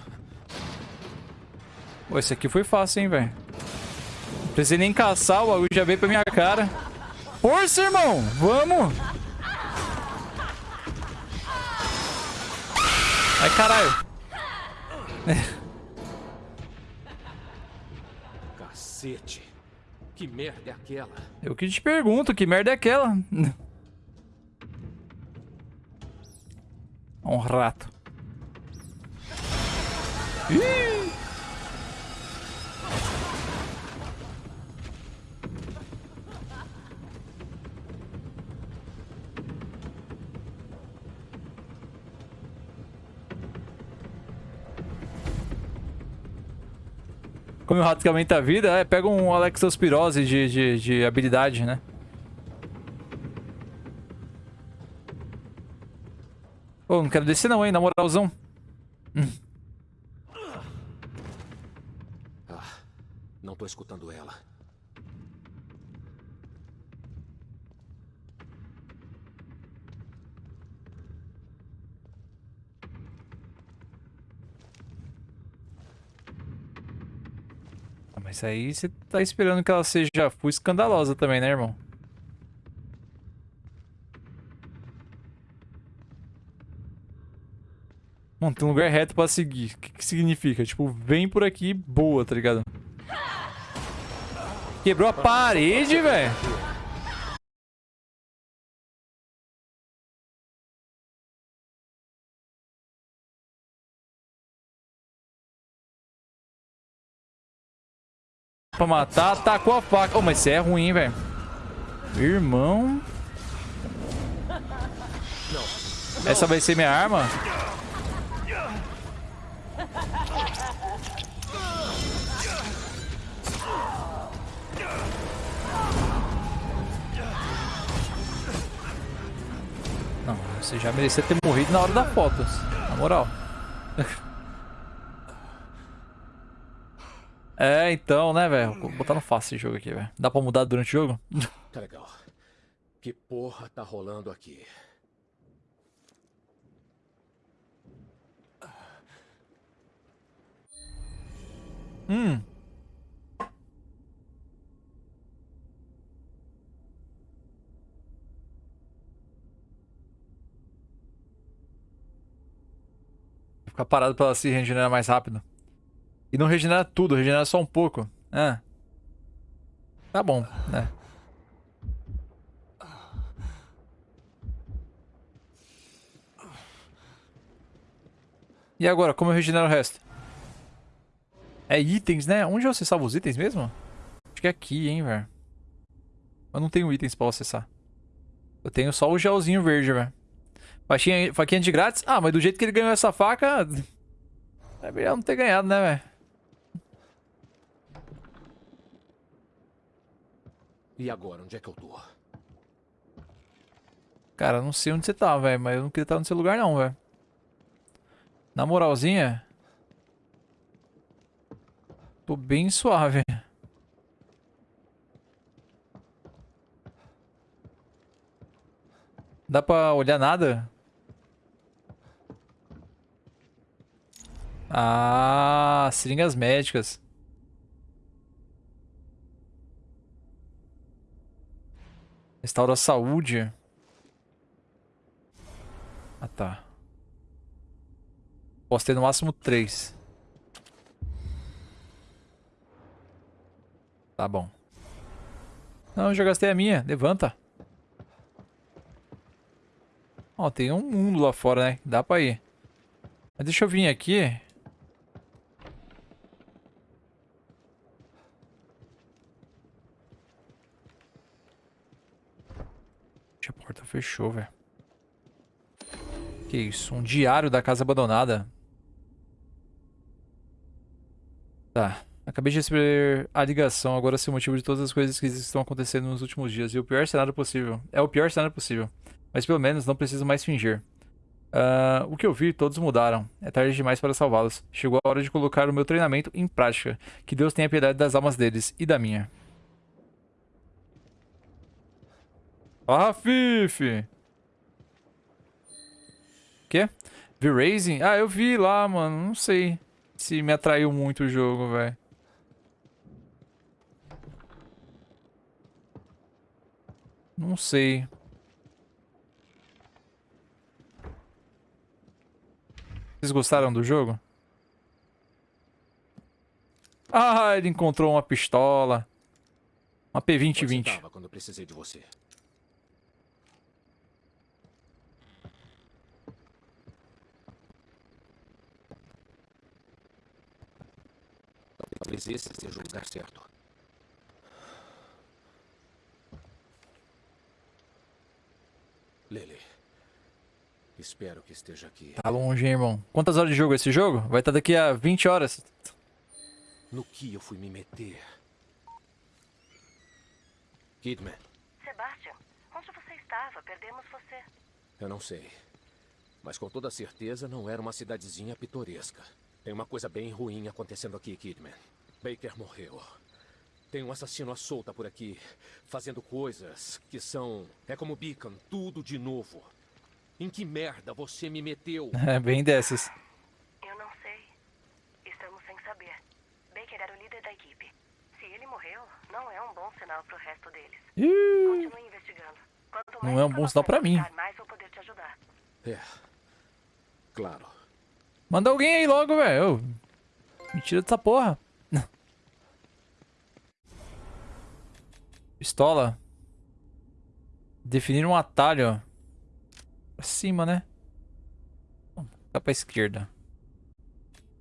S1: Pô, esse aqui foi fácil, hein, velho. Precisei nem caçar, o bagulho já veio pra minha cara. Força, irmão! Vamos! Ai, caralho.
S2: Cacete. Que merda é aquela?
S1: Eu que te pergunto, que merda é aquela? Um rato. Ih! Como o rato que aumenta a vida, é, pega um Alexospirose de, de, de habilidade, né? Pô, não quero descer não, hein, na moralzão. Hum.
S2: Ah, não tô escutando ela.
S1: Mas aí você tá esperando que ela seja full escandalosa também, né, irmão? Mano, tem um lugar reto pra seguir. O que, que significa? Tipo, vem por aqui, boa, tá ligado? Quebrou a parede, velho. Pra matar, atacou a faca. Oh, mas isso é ruim, velho. Irmão. Essa vai ser minha arma? Não, você já merecia ter morrido na hora da foto. Na moral. É, então, né, velho? Vou botar no fácil esse jogo aqui, velho. Dá pra mudar durante o jogo?
S2: Tá legal. Que porra tá rolando aqui?
S1: Hum. Ficar parado pra ela se regenerar mais rápido. E não regenera tudo, regenera só um pouco. É. Tá bom, né? E agora, como eu regenero o resto? É itens, né? Onde você salva os itens mesmo? Acho que é aqui, hein, velho. Eu não tenho itens pra acessar. Eu tenho só o gelzinho verde, velho. Faquinha, faquinha de grátis? Ah, mas do jeito que ele ganhou essa faca... É melhor não ter ganhado, né, velho?
S2: E agora, onde é que eu tô?
S1: Cara, não sei onde você tá, velho. Mas eu não queria estar seu lugar, não, velho. Na moralzinha... Tô bem suave. Dá pra olhar nada? Ah, seringas médicas. Restaura a saúde. Ah, tá. Posso ter no máximo três. Tá bom. Não, já gastei a minha. Levanta. Ó, tem um mundo lá fora, né? Dá pra ir. Mas deixa eu vir aqui. A porta fechou, velho. Que isso? Um diário da casa abandonada. Tá. Acabei de receber a ligação, agora sei o motivo de todas as coisas que estão acontecendo nos últimos dias. E o pior cenário possível. É o pior cenário possível. Mas pelo menos não preciso mais fingir. Uh, o que eu vi, todos mudaram. É tarde demais para salvá-los. Chegou a hora de colocar o meu treinamento em prática. Que Deus tenha piedade das almas deles e da minha. Ah, Fifi! Quê? V-Racing? Ah, eu vi lá, mano. Não sei se me atraiu muito o jogo, velho. Não sei. Vocês gostaram do jogo? Ah, ele encontrou uma pistola. Uma P2020.
S2: quando precisei de você. Talvez esse seja o lugar certo. Lily. Espero que esteja aqui.
S1: Tá longe, hein, irmão. Quantas horas de jogo é esse jogo? Vai estar daqui a 20 horas.
S2: No que eu fui me meter? Kidman.
S5: Sebastian, onde você estava? Perdemos você.
S2: Eu não sei. Mas com toda certeza não era uma cidadezinha pitoresca. Tem uma coisa bem ruim acontecendo aqui, Kidman. Baker morreu. Tem um assassino à solta por aqui, fazendo coisas que são... É como Beacon, tudo de novo. Em que merda você me meteu?
S1: É bem dessas.
S5: Eu não sei. Estamos sem saber. Baker era o líder da equipe. Se ele morreu, não é um bom sinal pro resto deles. Continue investigando. Quanto mais
S1: não é um bom sinal pra mim.
S5: Mais vou poder te ajudar.
S2: É. Claro.
S1: Manda alguém aí logo, velho. Me tira dessa porra. Pistola. Definir um atalho. Pra cima, né? Tá pra esquerda.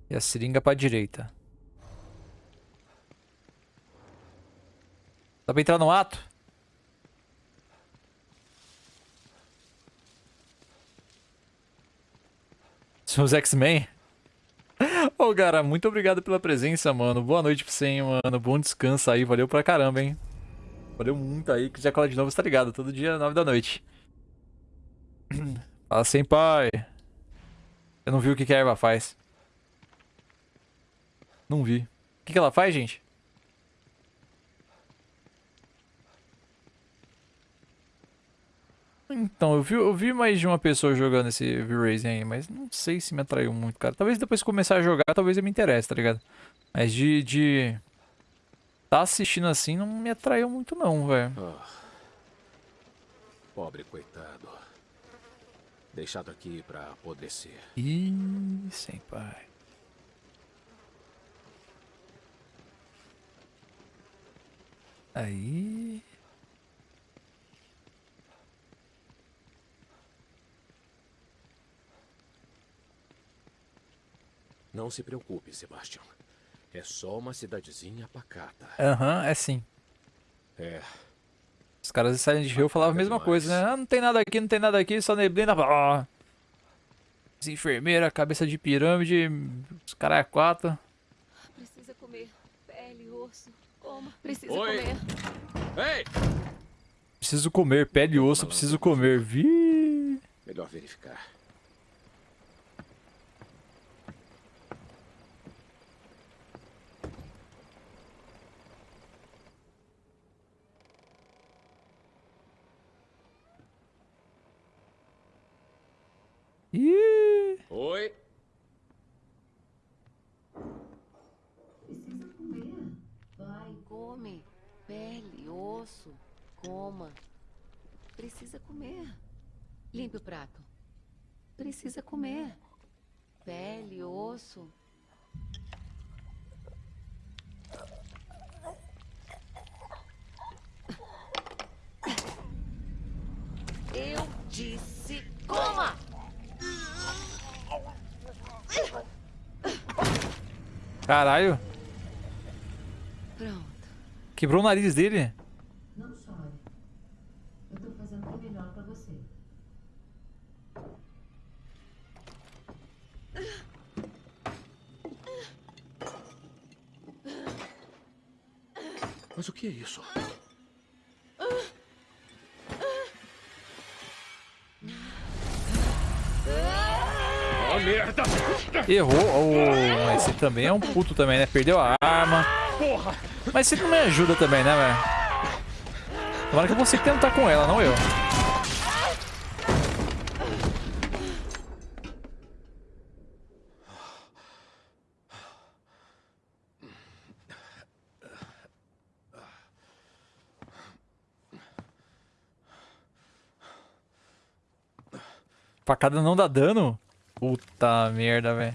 S1: E a seringa pra direita. Dá pra entrar no ato? São os X-Men? Ô, oh, cara, muito obrigado pela presença, mano. Boa noite pra você, hein, mano. Bom descanso aí. Valeu pra caramba, hein. Valeu muito aí. Que já cola de novo, você tá ligado? Todo dia, 9 da noite. Fala sem pai. Eu não vi o que, que a erva faz. Não vi. O que, que ela faz, gente? Então, eu vi, eu vi mais de uma pessoa jogando esse V-Racing aí, mas não sei se me atraiu muito, cara. Talvez depois que começar a jogar, talvez eu me interesse, tá ligado? Mas de... de... Tá assistindo assim não me atraiu muito não, velho. Oh.
S2: Pobre coitado. Deixado aqui pra apodrecer.
S1: Ih, sem pai. Aí...
S2: Não se preocupe, Sebastian. É só uma cidadezinha pacata.
S1: Aham, é sim.
S2: É,
S1: Os caras de Silent Hill falavam a mesma
S6: demais.
S1: coisa, né? Ah, não tem nada aqui, não tem nada aqui, só neblina. Ah. Enfermeira, cabeça de pirâmide, os caras é quatro.
S8: Precisa comer. Pele, osso. Coma. Precisa
S2: Oi.
S8: comer.
S2: Ei!
S1: Preciso comer, pele e osso, preciso comer. Vi.
S2: Melhor verificar.
S1: Ih.
S2: Oi?
S8: Vai, come. Pele, osso. Coma. Precisa comer. Limpe o prato. Precisa comer. Pele, osso. Eu disse coma!
S1: Caralho.
S8: Pronto.
S1: Quebrou o nariz dele.
S7: Não chore. Eu tô fazendo o melhor pra você.
S2: Mas o que é isso? Merda!
S1: Errou. Oh, esse também é um puto também, né? Perdeu a arma. Mas você não me ajuda também, né, velho? Tomara que você tentar com ela, não eu. Facada não dá dano? Puta merda, velho.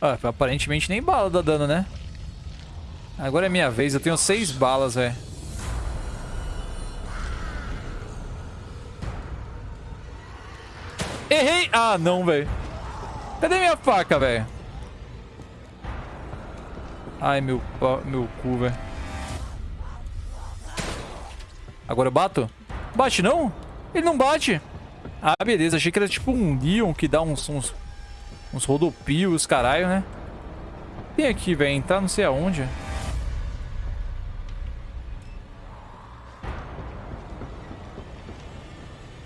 S1: Ah, aparentemente nem bala dá dano, né? Agora é minha vez, eu tenho seis balas, velho. Errei! Ah, não, velho. Cadê minha faca, velho? Ai, meu, meu cu, velho. Agora eu bato? Bate não? Ele não bate. Ah, beleza. Achei que era tipo um Leon que dá uns, uns, uns rodopios, caralho, né? Tem aqui, velho. Entrar não sei aonde.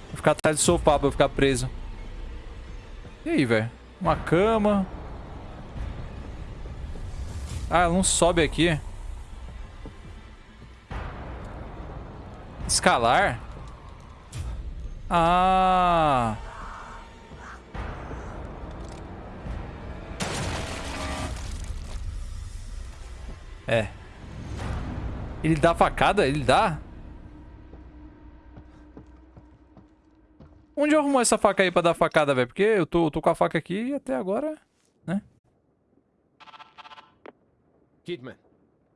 S1: Vou ficar atrás do sofá pra eu ficar preso. E aí, velho? Uma cama. Ah, ela não sobe aqui. Escalar? Ah. É. Ele dá facada? Ele dá? Onde arrumou essa faca aí pra dar facada, velho? Porque eu tô, eu tô com a faca aqui e até agora...
S2: Kidman,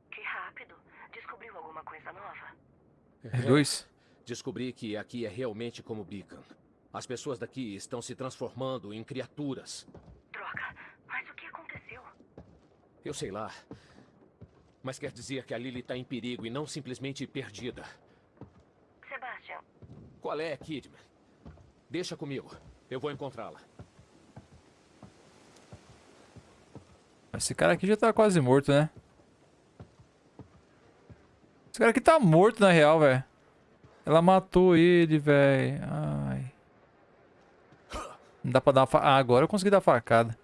S5: Que rápido. Descobriu alguma coisa nova?
S1: É dois.
S2: descobri que aqui é realmente como Beacon. As pessoas daqui estão se transformando em criaturas.
S5: Droga. Mas o que aconteceu?
S2: Eu sei lá. Mas quer dizer que a Lily está em perigo e não simplesmente perdida.
S5: Sebastian,
S2: Qual é, Kidman? Deixa comigo. Eu vou encontrá-la.
S1: Esse cara aqui já tá quase morto, né? Esse cara aqui tá morto, na real, velho. Ela matou ele, velho. Ai. Não dá pra dar uma fa... Ah, agora eu consegui dar facada.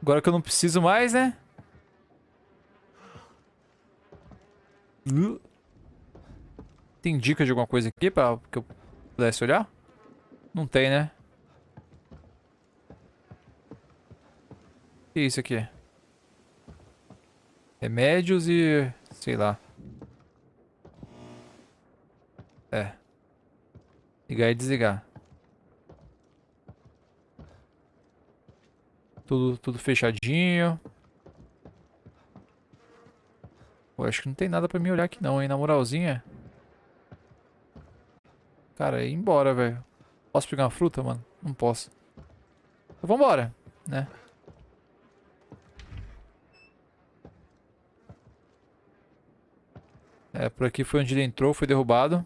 S1: Agora que eu não preciso mais, né? Tem dica de alguma coisa aqui pra que eu pudesse olhar? Não tem, né? O que é isso aqui? Remédios e... sei lá. É. Ligar e desligar. Tudo, tudo fechadinho. Pô, acho que não tem nada pra mim olhar aqui não, hein? Na moralzinha. Cara, ir embora, velho. Posso pegar uma fruta, mano? Não posso. Então vambora, né? É, por aqui foi onde ele entrou, foi derrubado.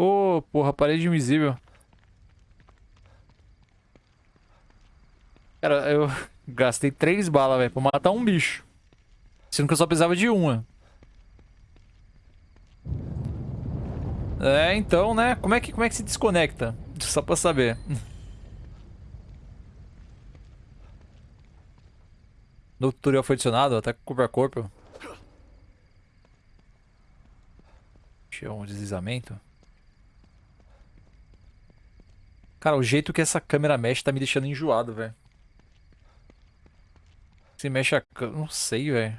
S1: Ô, oh, porra, parede invisível. Cara, eu gastei três balas, velho, pra matar um bicho. Sendo que eu só precisava de uma. É, então, né? Como é que, como é que se desconecta? Só pra saber. No tutorial foi adicionado, ataque corpo a corpo. Tinha um deslizamento. Cara, o jeito que essa câmera mexe tá me deixando enjoado, velho. Se mexe a câmera... Não sei, velho.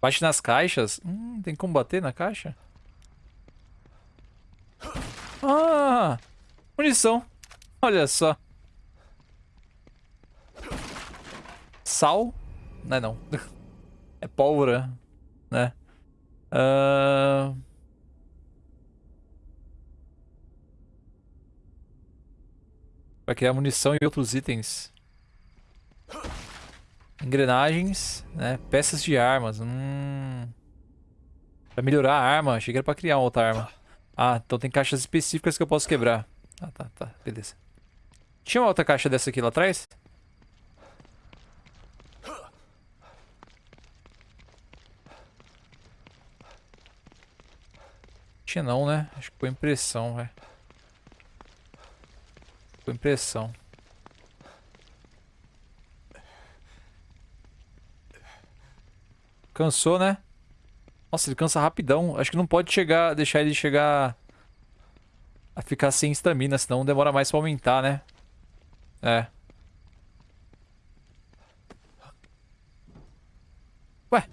S1: Bate nas caixas. Hum, tem como bater na caixa? Ah! Munição. Olha só. Sal? Não é não. É pólvora, né? Ahn... Uh... Vai criar munição e outros itens. Engrenagens, né? Peças de armas. Hum. Pra melhorar a arma. Achei que era pra criar uma outra arma. Ah, então tem caixas específicas que eu posso quebrar. Ah, tá, tá. Beleza. Tinha uma outra caixa dessa aqui lá atrás? Tinha não, né? Acho que foi impressão, velho. Com impressão. Cansou, né? Nossa, ele cansa rapidão. Acho que não pode chegar, deixar ele chegar a ficar sem estamina, senão demora mais pra aumentar, né? É. Ué?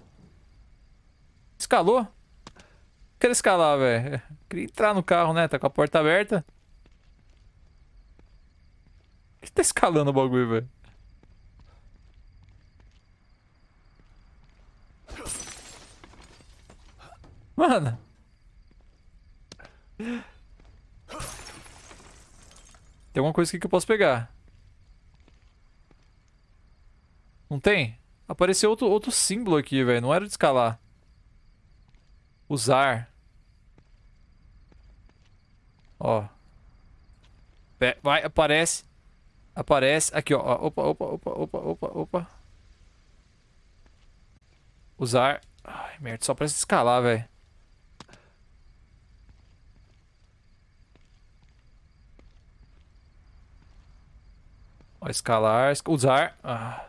S1: Escalou? Quero escalar, velho. Queria entrar no carro, né? Tá com a porta aberta. Que tá escalando o bagulho, velho? Mano. Tem alguma coisa aqui que eu posso pegar. Não tem? Apareceu outro, outro símbolo aqui, velho. Não era de escalar. Usar. Ó. Vai, aparece. Aparece. Aqui, ó. Opa, opa, opa, opa, opa, opa. Usar. Ai, merda. Só pra escalar, velho. Ó, escalar. Usar. Ah.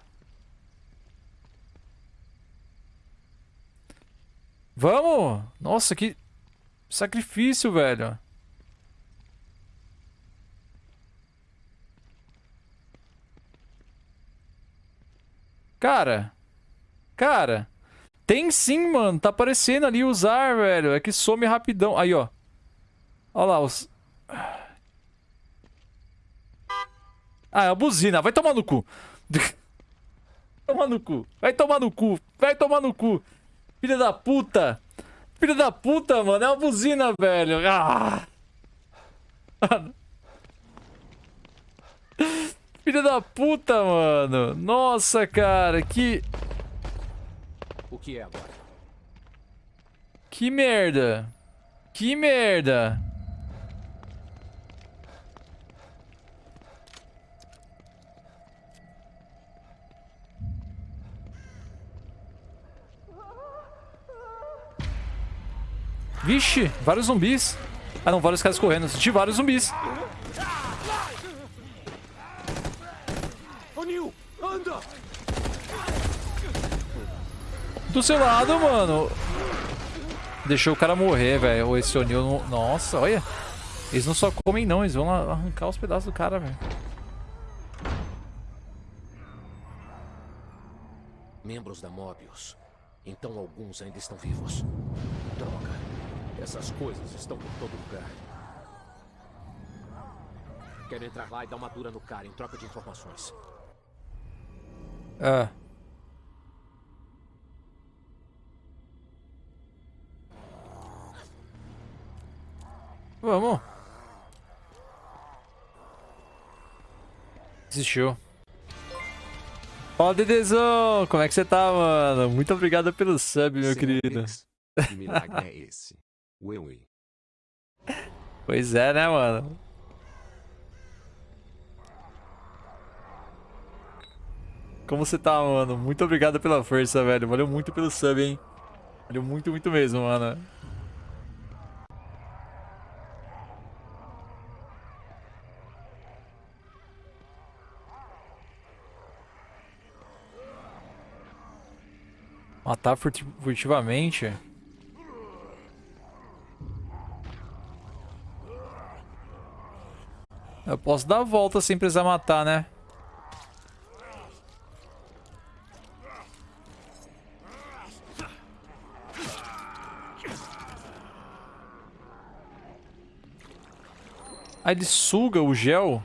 S1: Vamos! Nossa, que sacrifício, velho. Cara. Cara. Tem sim, mano. Tá aparecendo ali usar, velho. É que some rapidão. Aí, ó. Olha lá, os... Ah, é a buzina. Vai tomar no cu. tomar no cu. Vai tomar no cu. Vai tomar no cu. Filha da puta. Filha da puta, mano. É uma buzina, velho. Ah. Filha da puta, mano. Nossa, cara, que...
S2: O que é agora?
S1: Que merda. Que merda. Vixe, vários zumbis. Ah não, vários caras correndo. De vários zumbis. Do seu lado, mano. Deixou o cara morrer, velho. Esse O'Neill não... Nossa, olha. Eles não só comem, não. Eles vão arrancar os pedaços do cara, velho.
S2: Membros da Mobius. Então alguns ainda estão vivos. Droga. Essas coisas estão por todo lugar. Quero entrar lá e dar uma dura no cara em troca de informações.
S1: Ah. Vamos. Desistiu. Fala, Dedezão! Como é que você tá, mano? Muito obrigado pelo sub, meu querido.
S9: Que milagre é esse? Ui, ui.
S1: Pois é, né, mano? Como você tá, mano? Muito obrigado pela força, velho. Valeu muito pelo sub, hein? Valeu muito, muito mesmo, mano. Matar furti- furtivamente? Eu posso dar a volta sem precisar matar, né? Ah, ele suga o gel?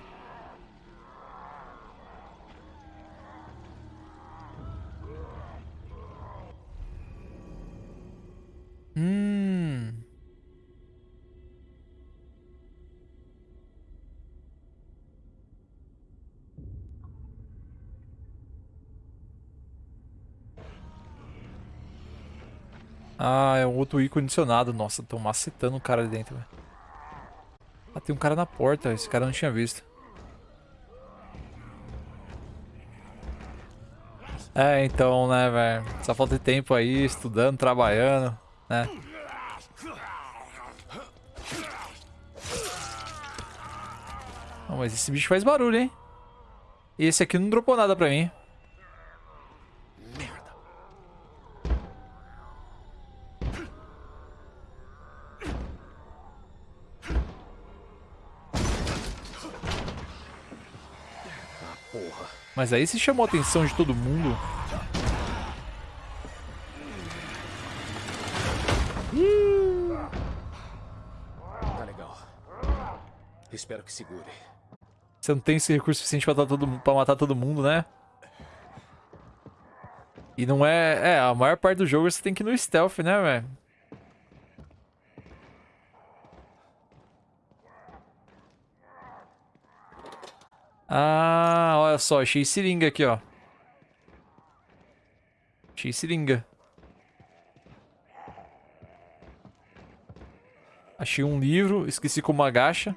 S1: Hum. Ah, é um outro ícone adicionado. Nossa, tô macetando o cara ali dentro. Tem um cara na porta. Esse cara eu não tinha visto. É, então, né, velho. Só falta de tempo aí, estudando, trabalhando, né? Não, mas esse bicho faz barulho, hein? E esse aqui não dropou nada pra mim. Mas aí se chamou a atenção de todo mundo.
S2: Tá legal. Espero que segure.
S1: Você não tem esse recurso suficiente pra, matar todo, pra matar todo mundo, né? E não é... É, a maior parte do jogo você tem que ir no stealth, né, velho? Ah, olha só, achei seringa aqui, ó. Achei seringa. Achei um livro, esqueci como agacha.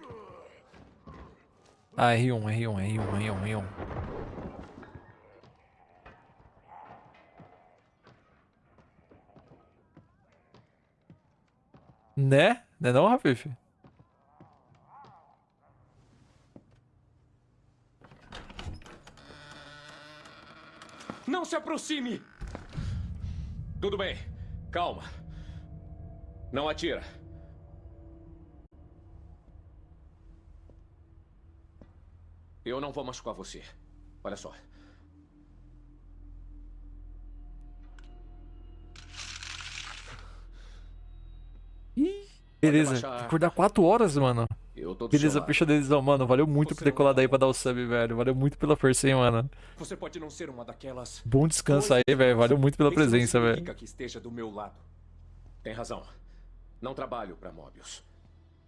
S1: Ah, R1, R1, R1, R1, R1. Né? Né não, Rafif?
S2: Não se aproxime! Tudo bem. Calma. Não atira. Eu não vou machucar você. Olha só.
S1: Beleza,
S2: baixar a
S1: tem que
S2: arma.
S1: acordar 4 horas, mano.
S2: Eu tô
S1: Beleza, puxa deles, ó, mano. Valeu muito por ter colado aí pra dar o sub, velho. Valeu muito pela força, hein, mano.
S2: Você pode não ser uma daquelas.
S1: Bom descanso aí, velho. Valeu muito pela
S2: Isso
S1: presença, velho.
S2: que esteja do meu lado. Tem razão. Não trabalho pra Mobius.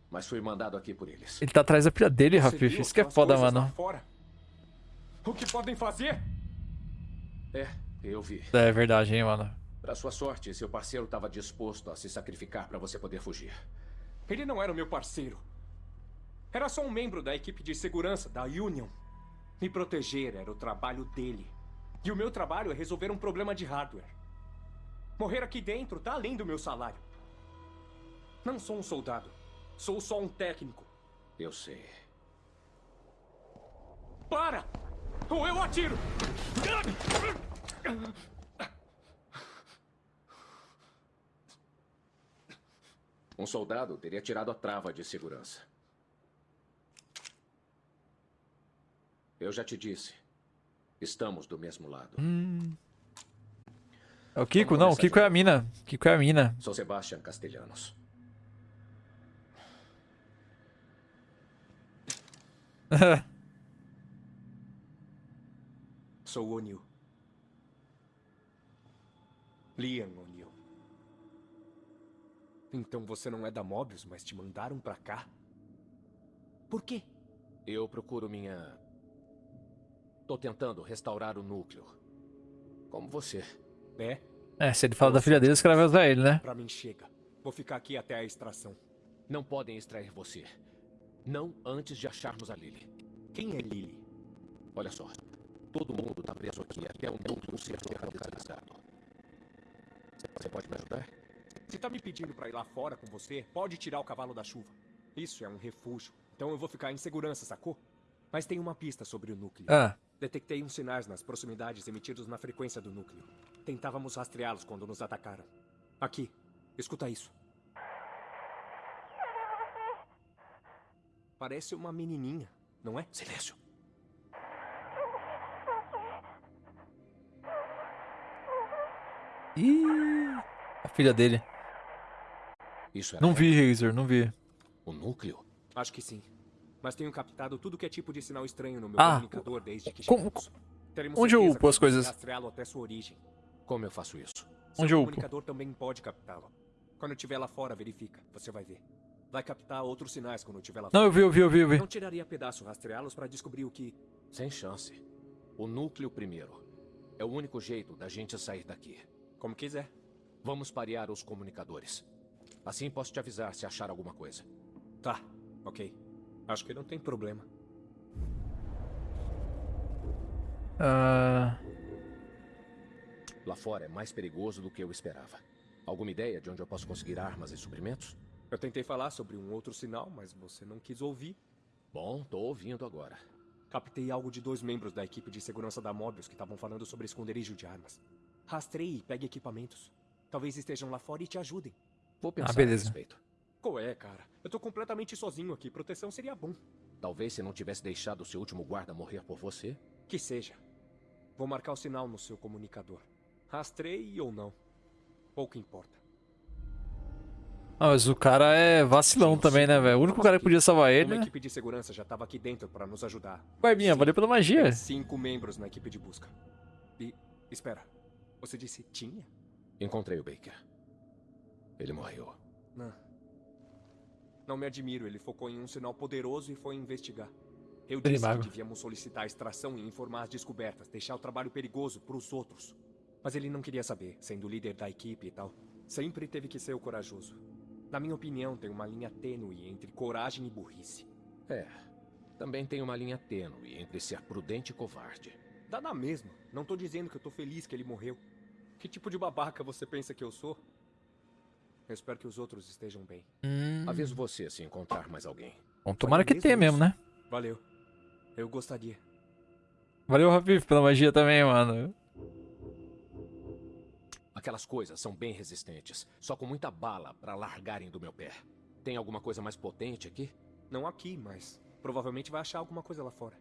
S2: Mas fui mandado aqui por eles.
S1: Ele tá atrás da pilha dele,
S2: Você
S1: Rafif. Isso que é foda, mano.
S2: fora? O que podem fazer? É, eu vi.
S1: É verdade, hein, mano.
S2: Pra sua sorte, seu parceiro estava disposto a se sacrificar pra você poder fugir. Ele não era o meu parceiro. Era só um membro da equipe de segurança da Union. Me proteger era o trabalho dele. E o meu trabalho é resolver um problema de hardware. Morrer aqui dentro tá além do meu salário. Não sou um soldado. Sou só um técnico. Eu sei. Para! Ou eu atiro! Um soldado teria tirado a trava de segurança. Eu já te disse. Estamos do mesmo lado.
S1: É o Kiko? Não, o Kiko é a mina. Kiko é a mina.
S2: Sou Sebastian Castellanos. Sou o O'Neill.
S10: Liam O'Neill. Então você não é da Mobius, mas te mandaram pra cá? Por quê?
S2: Eu procuro minha... Tô tentando restaurar o núcleo. Como você.
S10: É?
S1: É, se ele fala da filha dele, os caras vão usar ele, né?
S10: Pra mim chega. Vou ficar aqui até a extração.
S2: Não podem extrair você. Não antes de acharmos a Lily.
S10: Quem é Lily?
S2: Olha só. Todo mundo tá preso aqui até o núcleo ser localizado. Você pode me ajudar?
S10: Se tá me pedindo pra ir lá fora com você, pode tirar o cavalo da chuva. Isso é um refúgio. Então eu vou ficar em segurança, sacou? Mas tem uma pista sobre o núcleo.
S1: Ah.
S10: Detectei uns sinais nas proximidades emitidos na frequência do núcleo. Tentávamos rastreá-los quando nos atacaram. Aqui, escuta isso. Parece uma menininha, não é?
S2: Silêncio.
S1: Ih, a filha dele.
S2: Isso é
S1: Não vi, Razor, não vi.
S2: O núcleo?
S10: Acho que sim. Mas tenho captado tudo que é tipo de sinal estranho no meu
S1: Ah,
S10: comunicador desde que
S1: como-
S10: chegamos. Teremos
S1: onde eu upo as coisas?
S10: rastreá-lo até sua origem.
S2: Como eu faço isso?
S1: Onde
S10: Seu
S1: eu upo?
S10: comunicador também pode captá-lo. Quando eu estiver lá fora, verifica. Você vai ver. Vai captar outros sinais quando eu estiver lá
S1: Não, eu vi, eu vi, eu vi, eu vi.
S10: Não tiraria pedaço rastreá-los para descobrir o que...
S2: Sem chance. O núcleo primeiro. É o único jeito da gente sair daqui.
S10: Como quiser.
S2: Vamos parear os comunicadores. Assim posso te avisar se achar alguma coisa.
S10: Tá, ok. Acho que não tem problema.
S1: Ah,
S2: Lá fora é mais perigoso do que eu esperava. Alguma ideia de onde eu posso conseguir armas e suprimentos?
S10: Eu tentei falar sobre um outro sinal, mas você não quis ouvir.
S2: Bom, tô ouvindo agora.
S10: Captei algo de dois membros da equipe de segurança da Mobius que estavam falando sobre esconderijo de armas. Rastreie e pegue equipamentos. Talvez estejam lá fora e te ajudem.
S2: Vou pensar
S1: Ah, beleza.
S2: a respeito.
S10: Qual é, cara? Eu tô completamente sozinho aqui. Proteção seria bom.
S2: Talvez se não tivesse deixado o seu último guarda morrer por você.
S10: Que seja. Vou marcar o sinal no seu comunicador. Rastreie ou não. Pouco importa.
S1: ah, mas o cara é vacilão também, né, velho? O único cara que podia salvar ele,
S10: Uma
S1: né?
S10: equipe de segurança já estava aqui dentro para nos ajudar. Sim.
S1: valeu pela magia.
S10: Tem cinco membros na equipe de busca. E, espera, você disse tinha?
S2: Encontrei o Baker. Ele morreu.
S10: Não. Não me admiro, ele focou em um sinal poderoso e foi investigar. Eu disse
S1: mago.
S10: que devíamos solicitar a extração e informar as descobertas, deixar o trabalho perigoso pros outros. Mas ele não queria saber, sendo líder da equipe e tal. Sempre teve que ser o corajoso. Na minha opinião, tem uma linha tênue entre coragem e burrice.
S2: É. Também tem uma linha tênue entre ser prudente e covarde.
S10: Dá na mesma. Não tô dizendo que eu tô feliz que ele morreu. Que tipo de babaca você pensa que eu sou? Eu espero que os outros estejam bem.
S1: Hum,
S2: Aviso você se encontrar mais alguém.
S1: bom, tomara que tenha mesmo, né?
S10: Valeu. Eu gostaria.
S1: Valeu, Rafif, pela magia também, mano.
S2: Aquelas coisas são bem resistentes, só com muita bala pra largarem do meu pé. Tem alguma coisa mais potente aqui?
S10: Não aqui, mas provavelmente vai achar alguma coisa lá fora.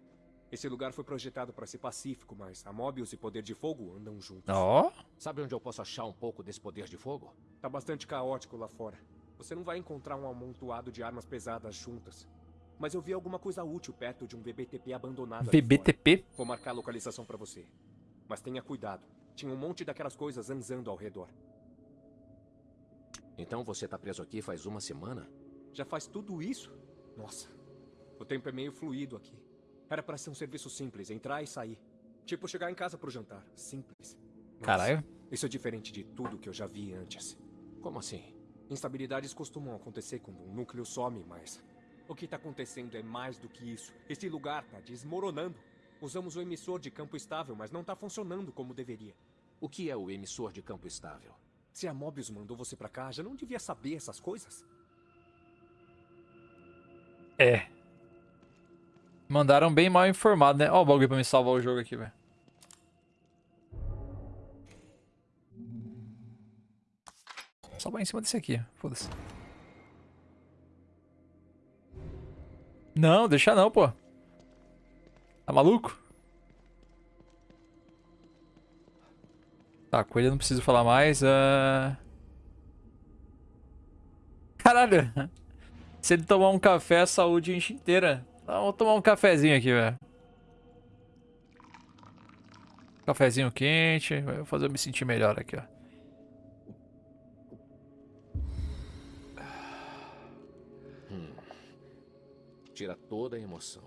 S10: Esse lugar foi projetado para ser pacífico, mas a Mobius e Poder de Fogo andam juntos.
S1: Ó,
S2: Sabe onde eu posso achar um pouco desse poder de fogo?
S10: Tá bastante caótico lá fora. Você não vai encontrar um amontoado de armas pesadas juntas. Mas eu vi alguma coisa útil perto de um VBTP abandonado.
S1: VBTP?
S10: Vou marcar a localização para você. Mas tenha cuidado. Tinha um monte daquelas coisas zanzando ao redor.
S2: Então você tá preso aqui faz uma semana?
S10: Já faz tudo isso? Nossa. O tempo é meio fluido aqui. Era para ser um serviço simples, entrar e sair. Tipo chegar em casa pro jantar. Simples. Mas
S1: Caralho.
S10: Isso é diferente de tudo que eu já vi antes.
S2: Como assim?
S10: Instabilidades costumam acontecer quando um núcleo some, mas o que tá acontecendo é mais do que isso. Esse lugar tá desmoronando. Usamos o emissor de campo estável, mas não tá funcionando como deveria.
S2: O que é o emissor de campo estável?
S10: Se a Mobius mandou você pra cá, já não devia saber essas coisas?
S1: É. Mandaram bem mal informado, né? Ó o bagulho pra me salvar o jogo aqui, velho. Salvar em cima desse aqui, foda-se. Não, deixa não, pô. Tá maluco? Tá, eu não preciso falar mais. ah. Caralho. Se ele tomar um café, a saúde enche inteira. Então, vou tomar um cafezinho aqui, velho. Cafezinho quente. Vai fazer eu me sentir melhor aqui, ó.
S2: Tira toda a emoção.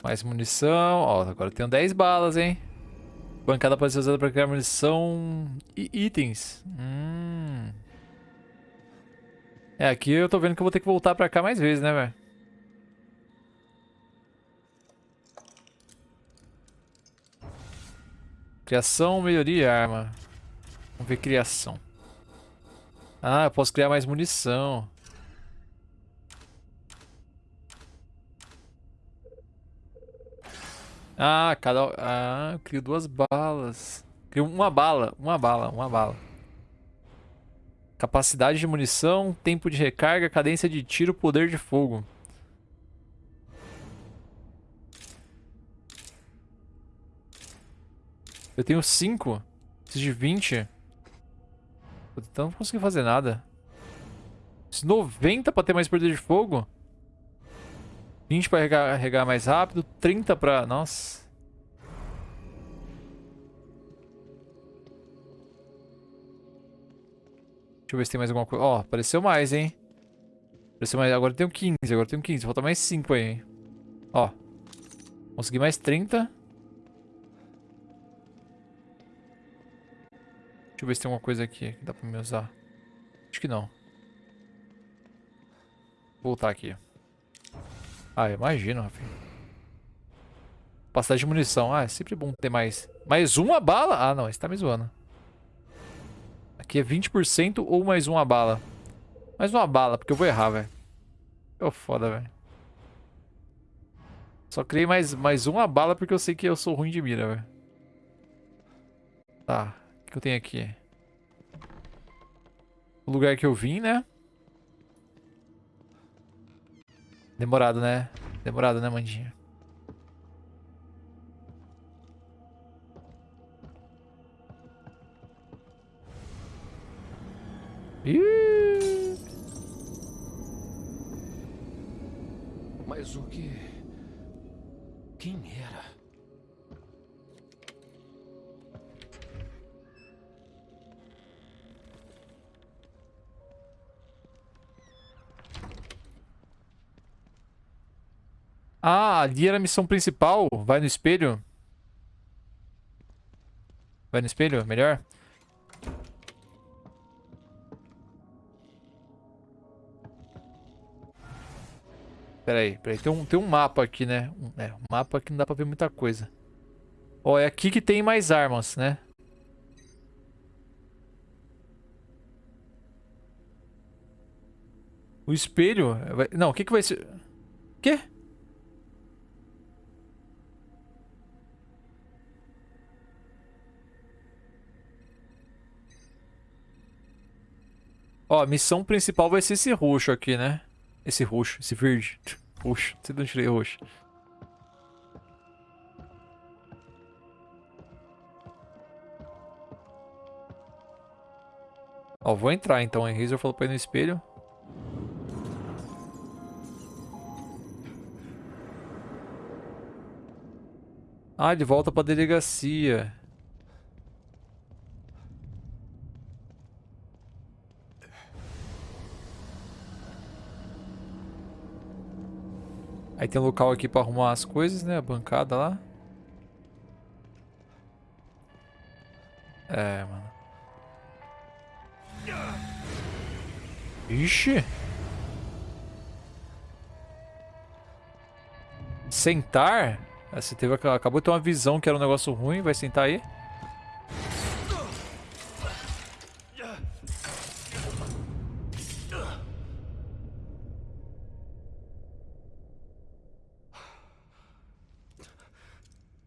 S1: Mais munição. Ó, agora tenho 10 balas, hein? Bancada pode ser usada para criar munição e itens. Hum. É, aqui eu tô vendo que eu vou ter que voltar pra cá mais vezes, né, velho? Criação, melhoria, arma. Vamos ver criação. Ah, eu posso criar mais munição. Ah, cada... Ah, eu crio duas balas. Crio uma bala, uma bala, uma bala. Capacidade de munição, tempo de recarga, cadência de tiro, poder de fogo. Eu tenho 5. Preciso de 20. Então não consegui fazer nada. 90 pra ter mais poder de fogo? 20 pra carregar mais rápido, 30 pra... Nossa. Deixa eu ver se tem mais alguma coisa. Ó, oh, apareceu mais, hein? Apareceu mais. Agora eu tenho 15, agora eu tenho 15. Falta mais 5 aí, hein? Ó. Consegui mais 30. Deixa eu ver se tem alguma coisa aqui que dá pra me usar. Acho que não. Vou voltar aqui. Ah, imagino, Rafinha. Capacidade de munição. Ah, é sempre bom ter mais. Mais uma bala? Ah, não. Esse tá me zoando. Aqui é 20% ou mais uma bala. Mais uma bala, porque eu vou errar, velho. Ô, foda, velho. Só criei mais, mais uma bala porque eu sei que eu sou ruim de mira, velho. Tá. Que eu tenho aqui? O lugar que eu vim, né? Demorado, né? Demorado, né, Mandinha? Ih!
S2: Mas o que... Quem era?
S1: Ah, ali era a missão principal. Vai no espelho. Vai no espelho, melhor. Pera aí, pera aí. Tem um, tem um mapa aqui, né? Um, é, um mapa que não dá pra ver muita coisa. Ó, é aqui que tem mais armas, né? O espelho... Não, o que que vai ser... Quê? Ó, a missão principal vai ser esse roxo aqui, né? Esse roxo, esse verde. Roxo, não tirei roxo. Ó, vou entrar então. O Razor falou pra ir no espelho. Ah, de volta pra delegacia. Aí tem local aqui pra arrumar as coisas, né? A bancada lá. É, mano. Ixi. Sentar? Ah, você teve, acabou de ter uma visão que era um negócio ruim. Vai sentar aí?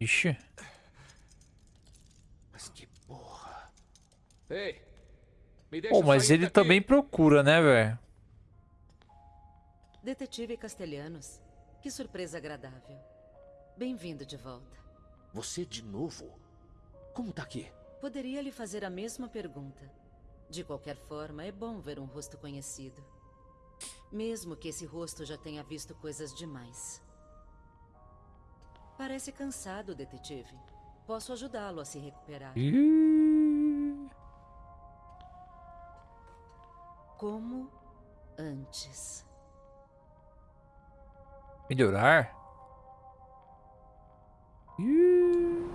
S1: Ixi.
S2: Mas que porra. Ei. Me
S1: deixa Pô, mas ele daqui. também procura, né, velho?
S7: Detetive Castelhanos. Que surpresa agradável. Bem-vindo de volta.
S2: Você de novo? Como tá aqui?
S7: Poderia lhe fazer a mesma pergunta. De qualquer forma, é bom ver um rosto conhecido. Mesmo que esse rosto já tenha visto coisas demais. Parece cansado, detetive. Posso ajudá-lo a se recuperar.
S1: Ih.
S7: Como antes.
S1: Melhorar? Ih.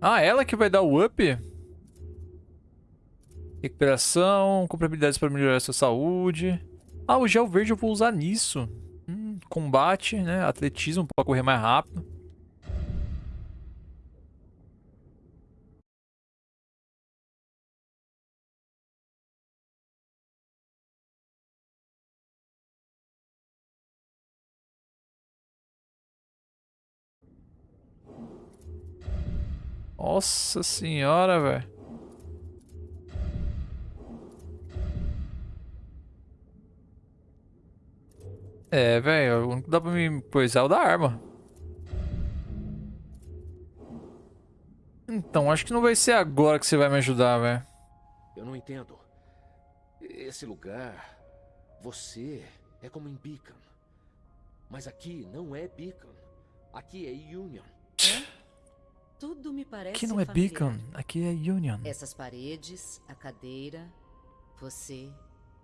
S1: Ah, ela que vai dar o up? Recuperação, compra habilidades para melhorar sua saúde. Ah, o gel verde eu vou usar nisso. Combate, né? Atletismo para correr mais rápido. Nossa senhora, velho. É, velho, o único que dá pra me coisar é o da arma. Então, acho que não vai ser agora que você vai me ajudar, velho.
S2: Eu não entendo. Esse lugar. Você é como em Beacon. Mas aqui não é Beacon. Aqui é Union.
S7: Tudo me parece
S1: Aqui não é
S7: familiar.
S1: Beacon, aqui é Union.
S7: Essas paredes, a cadeira, você.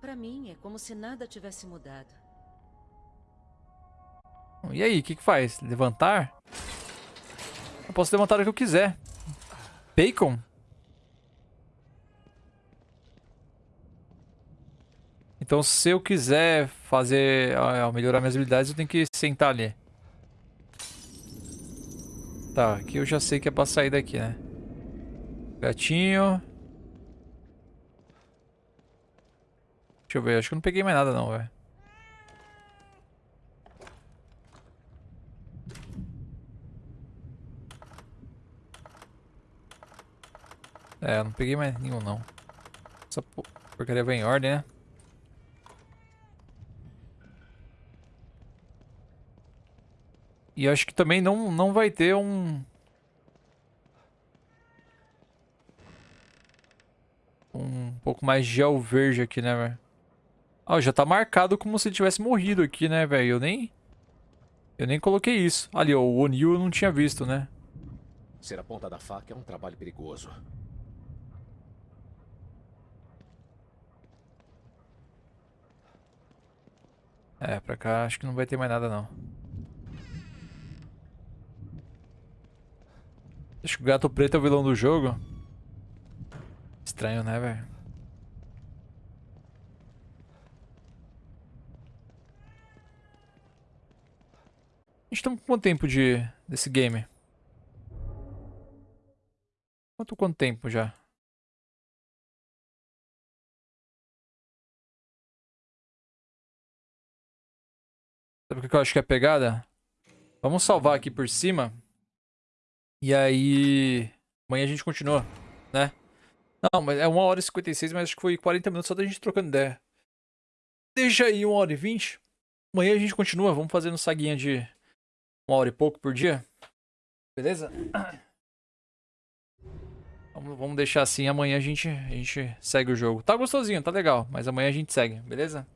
S7: Pra mim é como se nada tivesse mudado.
S1: E aí, o que que faz? Levantar? Eu posso levantar o que eu quiser. Bacon? Então, se eu quiser fazer, ah, melhorar minhas habilidades, eu tenho que sentar ali. Tá, aqui eu já sei que é pra sair daqui, né? Gatinho. Deixa eu ver, acho que eu não peguei mais nada não, velho. É, não peguei mais nenhum não. Essa po- porcaria vai em ordem, né? E acho que também não, não vai ter um... Um pouco mais de gel verde aqui, né, velho? Ah, já tá marcado como se tivesse morrido aqui, né, velho? Eu nem... Eu nem coloquei isso. Ali, ó, o O'Neill eu não tinha visto, né?
S2: Ser a ponta da faca é um trabalho perigoso.
S1: É, pra cá acho que não vai ter mais nada, não. Acho que o gato preto é o vilão do jogo. Estranho, né, velho? A gente tá com quanto tempo de desse game? Quanto quanto tempo já? Sabe o que eu acho que é a pegada? Vamos salvar aqui por cima. E aí... Amanhã a gente continua, né? Não, mas é 1 hora e 56, mas acho que foi 40 minutos só da gente trocando ideia. Deixa aí 1 hora e 20. Amanhã a gente continua. Vamos fazendo saguinha de 1 hora e pouco por dia. Beleza? Vamos deixar assim. Amanhã a gente, a gente segue o jogo. Tá gostosinho, tá legal. Mas amanhã a gente segue, beleza?